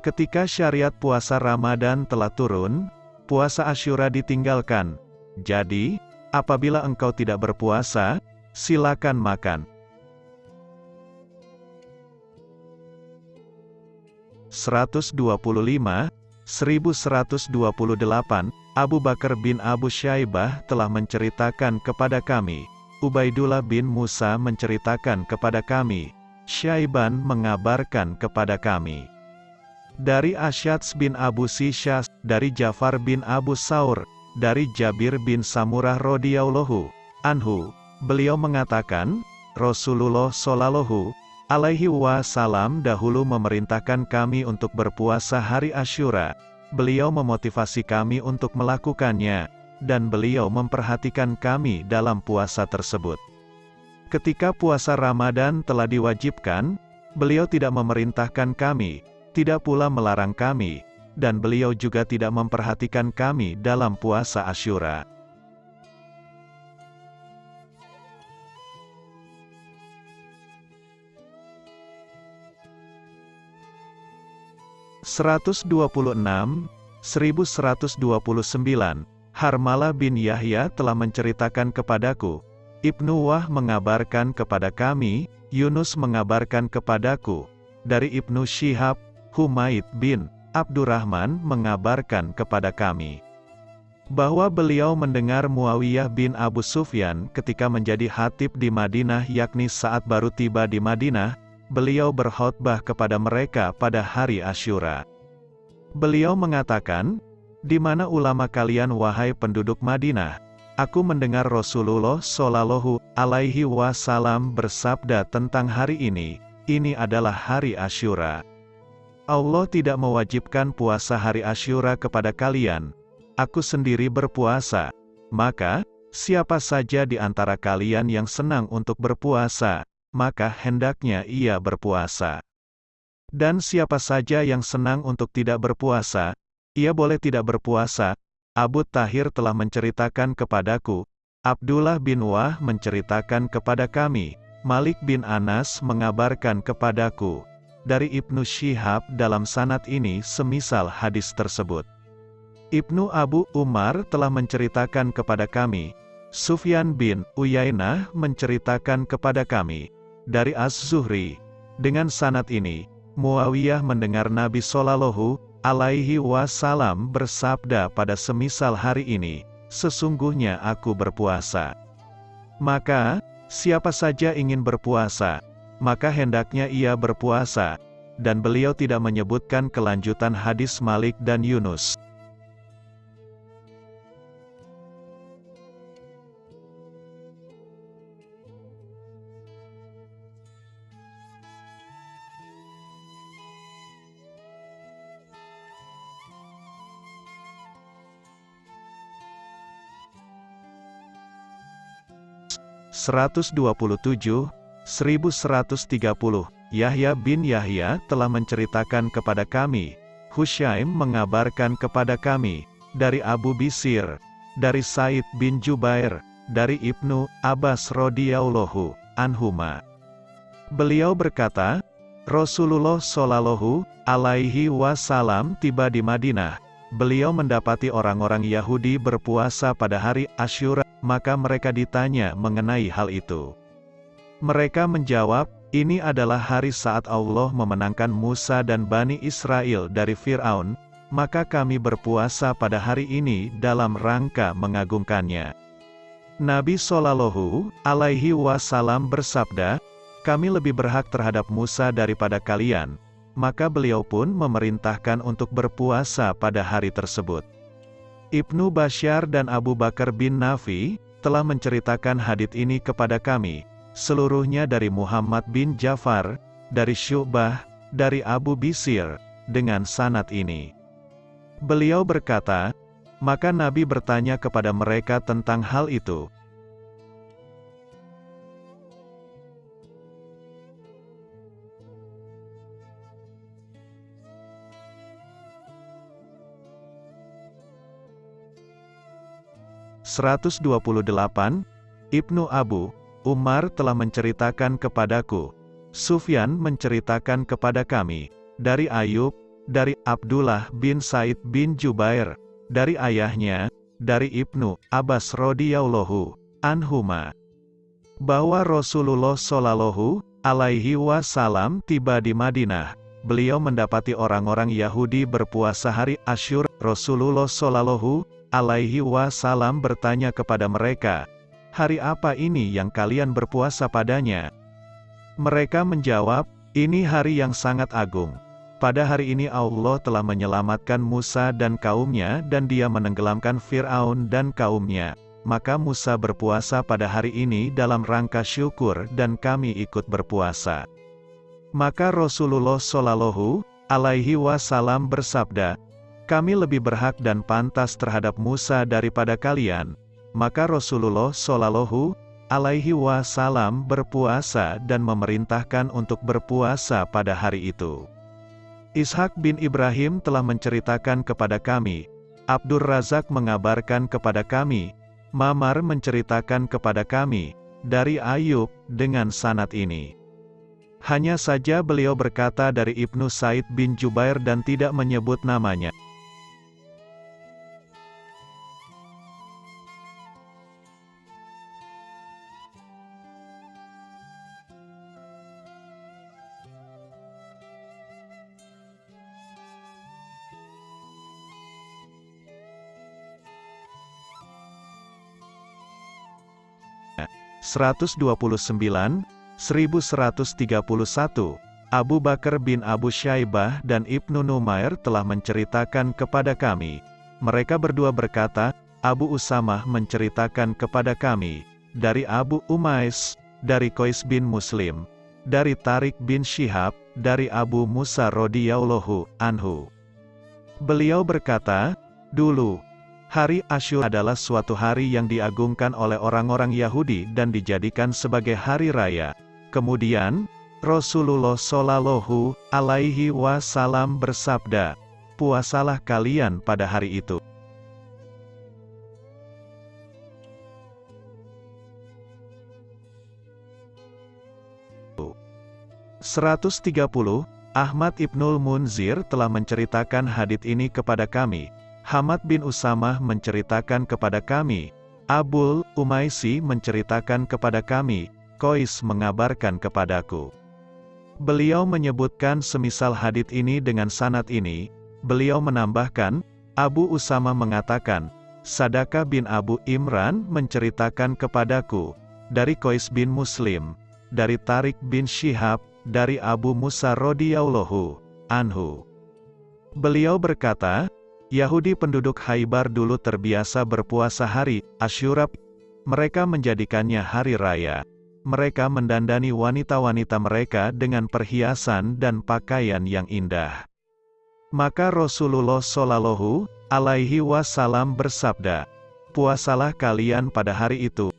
Ketika syariat puasa Ramadan telah turun, puasa Ashura ditinggalkan. Jadi, apabila engkau tidak berpuasa, silakan makan. 125 1128, Abu Bakar bin Abu Syaibah telah menceritakan kepada kami, Ubaidullah bin Musa menceritakan kepada kami, Syaiban mengabarkan kepada kami. Dari Asyats bin Abu Sisyas, dari Jafar bin Abu Saur, dari Jabir bin Samurah radhiyallahu anhu, beliau mengatakan, Rasulullah Shallallahu alaihi wasallam dahulu memerintahkan kami untuk berpuasa hari Ashura. Beliau memotivasi kami untuk melakukannya, dan beliau memperhatikan kami dalam puasa tersebut. Ketika puasa Ramadan telah diwajibkan, beliau tidak memerintahkan kami, tidak pula melarang kami, dan beliau juga tidak memperhatikan kami dalam puasa Ashura. 126, 1129, Harmala bin Yahya telah menceritakan kepadaku, Ibnu Wah mengabarkan kepada kami, Yunus mengabarkan kepadaku, dari Ibnu Syihab, Humaid bin Abdurrahman mengabarkan kepada kami bahwa beliau mendengar Muawiyah bin Abu Sufyan ketika menjadi hatib di Madinah yakni saat baru tiba di Madinah, beliau berkhutbah kepada mereka pada hari Asyura. Beliau mengatakan, di mana ulama kalian wahai penduduk Madinah? Aku mendengar Rasulullah Shallallahu Alaihi Wasallam bersabda tentang hari ini. Ini adalah hari Asyura. Allah tidak mewajibkan puasa hari Asyura kepada kalian. Aku sendiri berpuasa. Maka, siapa saja di antara kalian yang senang untuk berpuasa, maka hendaknya ia berpuasa. Dan siapa saja yang senang untuk tidak berpuasa, ia boleh tidak berpuasa. Abu Tahir telah menceritakan kepadaku, Abdullah bin Wah menceritakan kepada kami, Malik bin Anas mengabarkan kepadaku, dari Ibnu Syihab dalam sanat ini semisal hadis tersebut. Ibnu Abu Umar telah menceritakan kepada kami, Sufyan bin Uyainah menceritakan kepada kami, dari Az-Zuhri, dengan sanat ini, Muawiyah mendengar Nabi Shallallahu alaihi wasallam bersabda pada semisal hari ini, sesungguhnya aku berpuasa. Maka, siapa saja ingin berpuasa, maka hendaknya ia berpuasa, dan beliau tidak menyebutkan kelanjutan hadis Malik dan Yunus. Seratus dua puluh tujuh 1130, Yahya bin Yahya telah menceritakan kepada kami, Hushaim mengabarkan kepada kami, dari Abu Bisir, dari Said bin Jubair, dari Ibnu Abbas radhiyallahu anhuma. Beliau berkata, Rasulullah shallallahu alaihi wasallam tiba di Madinah. Beliau mendapati orang-orang Yahudi berpuasa pada hari Asyura, maka mereka ditanya mengenai hal itu. Mereka menjawab, ini adalah hari saat Allah memenangkan Musa dan Bani Israel dari Fir'aun, maka kami berpuasa pada hari ini dalam rangka mengagungkannya. Nabi Shallallahu Alaihi Wasallam bersabda, kami lebih berhak terhadap Musa daripada kalian, maka beliau pun memerintahkan untuk berpuasa pada hari tersebut. Ibnu Bashar dan Abu Bakar bin Nafi telah menceritakan hadits ini kepada kami, seluruhnya dari Muhammad bin Jafar, dari Syu'bah, dari Abu Bisir, dengan sanat ini. Beliau berkata, maka Nabi bertanya kepada mereka tentang hal itu. Seratus dua puluh delapan, Ibnu Abu, Umar telah menceritakan kepadaku. Sufyan menceritakan kepada kami, dari Ayub, dari Abdullah bin Said bin Jubair, dari ayahnya, dari Ibnu Abbas radhiyallahu anhuma, bahwa Rasulullah shallallahu alaihi wasallam tiba di Madinah. Beliau mendapati orang-orang Yahudi berpuasa hari Asyur. Rasulullah shallallahu alaihi wasallam bertanya kepada mereka, hari apa ini yang kalian berpuasa padanya? Mereka menjawab, ini hari yang sangat agung. Pada hari ini Allah telah menyelamatkan Musa dan kaumnya dan dia menenggelamkan Fir'aun dan kaumnya. Maka Musa berpuasa pada hari ini dalam rangka syukur dan kami ikut berpuasa. Maka Rasulullah Shallallahu alaihi wasallam bersabda, kami lebih berhak dan pantas terhadap Musa daripada kalian, maka Rasulullah Shallallahu alaihi wasallam berpuasa dan memerintahkan untuk berpuasa pada hari itu. Ishak bin Ibrahim telah menceritakan kepada kami, Abdur Razak mengabarkan kepada kami, Mamar menceritakan kepada kami, dari Ayub, dengan sanat ini. Hanya saja beliau berkata dari Ibnu Said bin Jubair dan tidak menyebut namanya. 129, 1131, Abu Bakar bin Abu Syaibah dan Ibnu Numair telah menceritakan kepada kami. Mereka berdua berkata, Abu Usamah menceritakan kepada kami, dari Abu Umais, dari Kois bin Muslim, dari Tarik bin Shihab, dari Abu Musa radhiyallahu anhu. Beliau berkata, dulu, hari Asyur adalah suatu hari yang diagungkan oleh orang-orang Yahudi dan dijadikan sebagai hari raya. Kemudian, Rasulullah Shallallahu Alaihi Wasallam bersabda, "Puasalah kalian pada hari itu." Seratus tiga puluh, Ahmad Ibnul Munzir telah menceritakan hadits ini kepada kami. Hamad bin Usamah menceritakan kepada kami. Abul Umaisi menceritakan kepada kami. Kois mengabarkan kepadaku. Beliau menyebutkan semisal hadit ini dengan sanat ini, beliau menambahkan, Abu Usama mengatakan, Sadaka bin Abu Imran menceritakan kepadaku, dari Kois bin Muslim, dari Tarik bin Shihab, dari Abu Musa radhiyallahu anhu. Beliau berkata, Yahudi penduduk Haibar dulu terbiasa berpuasa hari Asyura, mereka menjadikannya hari raya mereka mendandani wanita-wanita mereka dengan perhiasan dan pakaian yang indah. Maka Rasulullah Shallallahu Alaihi Wasallam bersabda, "Puasalah kalian pada hari itu."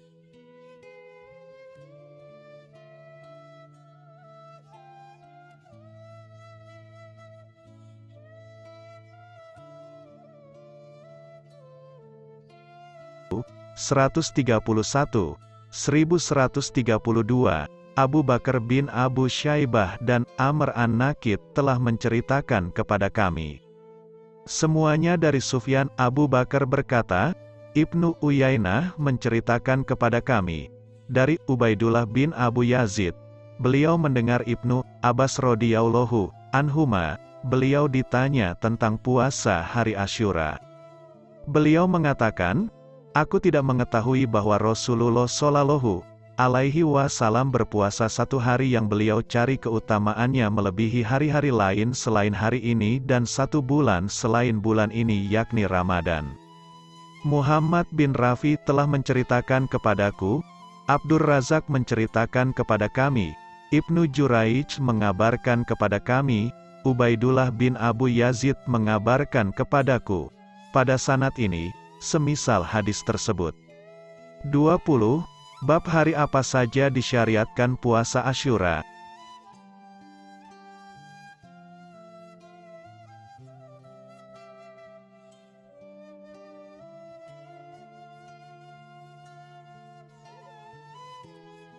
Seratus tiga puluh satu 1132, Abu Bakar bin Abu Syaibah dan Amr an-Nakid telah menceritakan kepada kami. Semuanya dari Sufyan Abu Bakar berkata, Ibnu Uyainah menceritakan kepada kami, dari Ubaidullah bin Abu Yazid, beliau mendengar Ibnu Abbas radhiyallahu anhuma, beliau ditanya tentang puasa hari Asyura. Beliau mengatakan, Aku tidak mengetahui bahwa Rasulullah Shallallahu alaihi wasallam berpuasa satu hari yang beliau cari keutamaannya melebihi hari-hari lain selain hari ini dan satu bulan selain bulan ini yakni Ramadan. Muhammad bin Rafi telah menceritakan kepadaku, Abdur Razak menceritakan kepada kami, Ibnu Juraij mengabarkan kepada kami, Ubaidullah bin Abu Yazid mengabarkan kepadaku. Pada sanat ini, semisal hadis tersebut. 20. Bab hari apa saja disyariatkan puasa Asyura?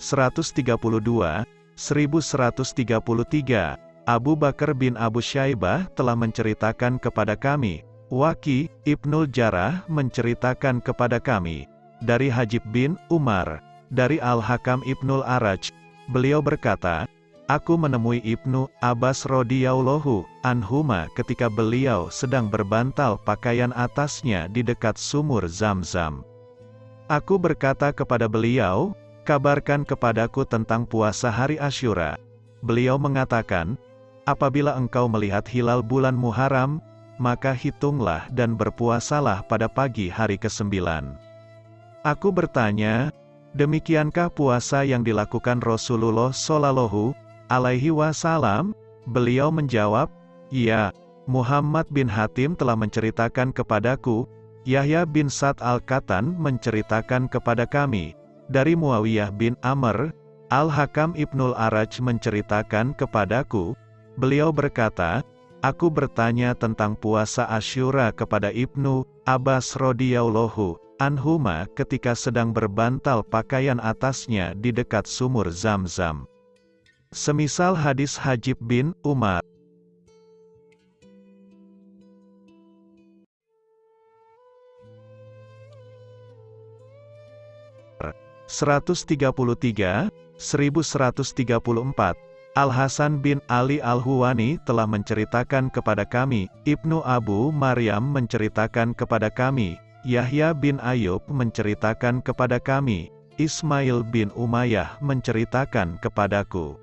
Seratus tiga puluh dua, seribu seratus tiga puluh tiga, Abu Bakar bin Abu Syaibah telah menceritakan kepada kami, Waki, Ibnul Jarah menceritakan kepada kami, dari Hajib bin Umar, dari Al-Hakam Ibnul Araj, beliau berkata, Aku menemui Ibnu Abbas radhiyallahu anhuma ketika beliau sedang berbantal pakaian atasnya di dekat sumur Zam-Zam. Aku berkata kepada beliau, kabarkan kepadaku tentang puasa hari Asyura. Beliau mengatakan, apabila engkau melihat hilal bulan Muharram, maka hitunglah dan berpuasalah pada pagi hari kesembilan. Aku bertanya, demikiankah puasa yang dilakukan Rasulullah Shallallahu Alaihi Wasallam? Beliau menjawab, Ya, Muhammad bin Hatim telah menceritakan kepadaku, Yahya bin Sa'd al-Katan menceritakan kepada kami, dari Muawiyah bin Amr, Al-Hakam Ibnul Araj menceritakan kepadaku, beliau berkata, Aku bertanya tentang puasa Asyura kepada Ibnu Abbas radhiyallahu anhuma ketika sedang berbantal pakaian atasnya di dekat sumur Zam-Zam. Semisal hadis Hajib bin Umar. Seratus tiga puluh tiga, seribu seratus tiga puluh empat Al-Hasan bin Ali Al-Huwani telah menceritakan kepada kami, Ibnu Abu Maryam menceritakan kepada kami, Yahya bin Ayub menceritakan kepada kami, Ismail bin Umayyah menceritakan kepadaku.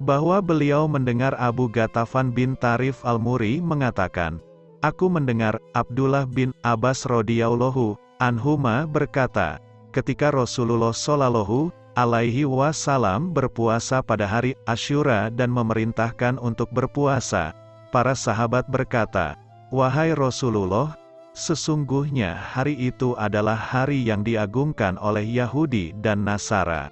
Bahwa beliau mendengar Abu Gatafan bin Tarif Al-Muri mengatakan, Aku mendengar Abdullah bin Abbas radhiyallahu anhuma berkata, ketika Rasulullah shallallahu alaihi wasallam berpuasa pada hari Asyura dan memerintahkan untuk berpuasa, para sahabat berkata, "Wahai Rasulullah, Sesungguhnya hari itu adalah hari yang diagungkan oleh Yahudi dan Nasara.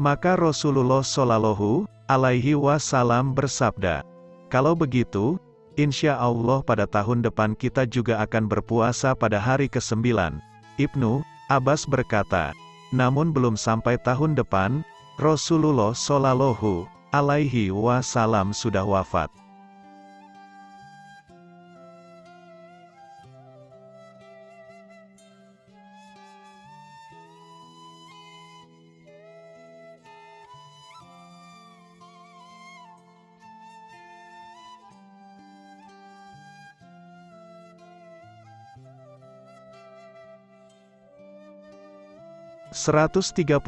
Maka Rasulullah Shallallahu alaihi wasallam bersabda, "Kalau begitu, insya Allah pada tahun depan kita juga akan berpuasa pada hari ke-9." Ibnu Abbas berkata, "Namun belum sampai tahun depan, Rasulullah Shallallahu alaihi wasallam sudah wafat." 134,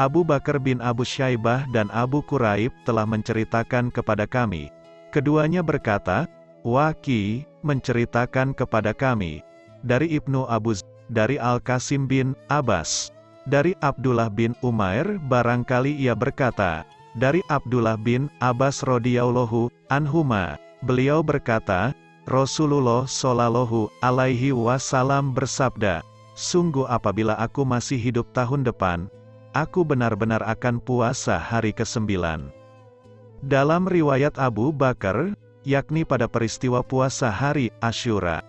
Abu Bakar bin Abu Syaibah dan Abu Quraib telah menceritakan kepada kami. Keduanya berkata, Waki, menceritakan kepada kami. Dari Ibnu Abu Z, dari Al-Qasim bin Abbas. Dari Abdullah bin Umair, barangkali ia berkata, dari Abdullah bin Abbas radhiyallahu anhuma, beliau berkata, Rasulullah shallallahu alaihi wasallam bersabda, Sungguh apabila aku masih hidup tahun depan, aku benar-benar akan puasa hari ke-9. Dalam riwayat Abu Bakar, yakni pada peristiwa puasa hari Ashura,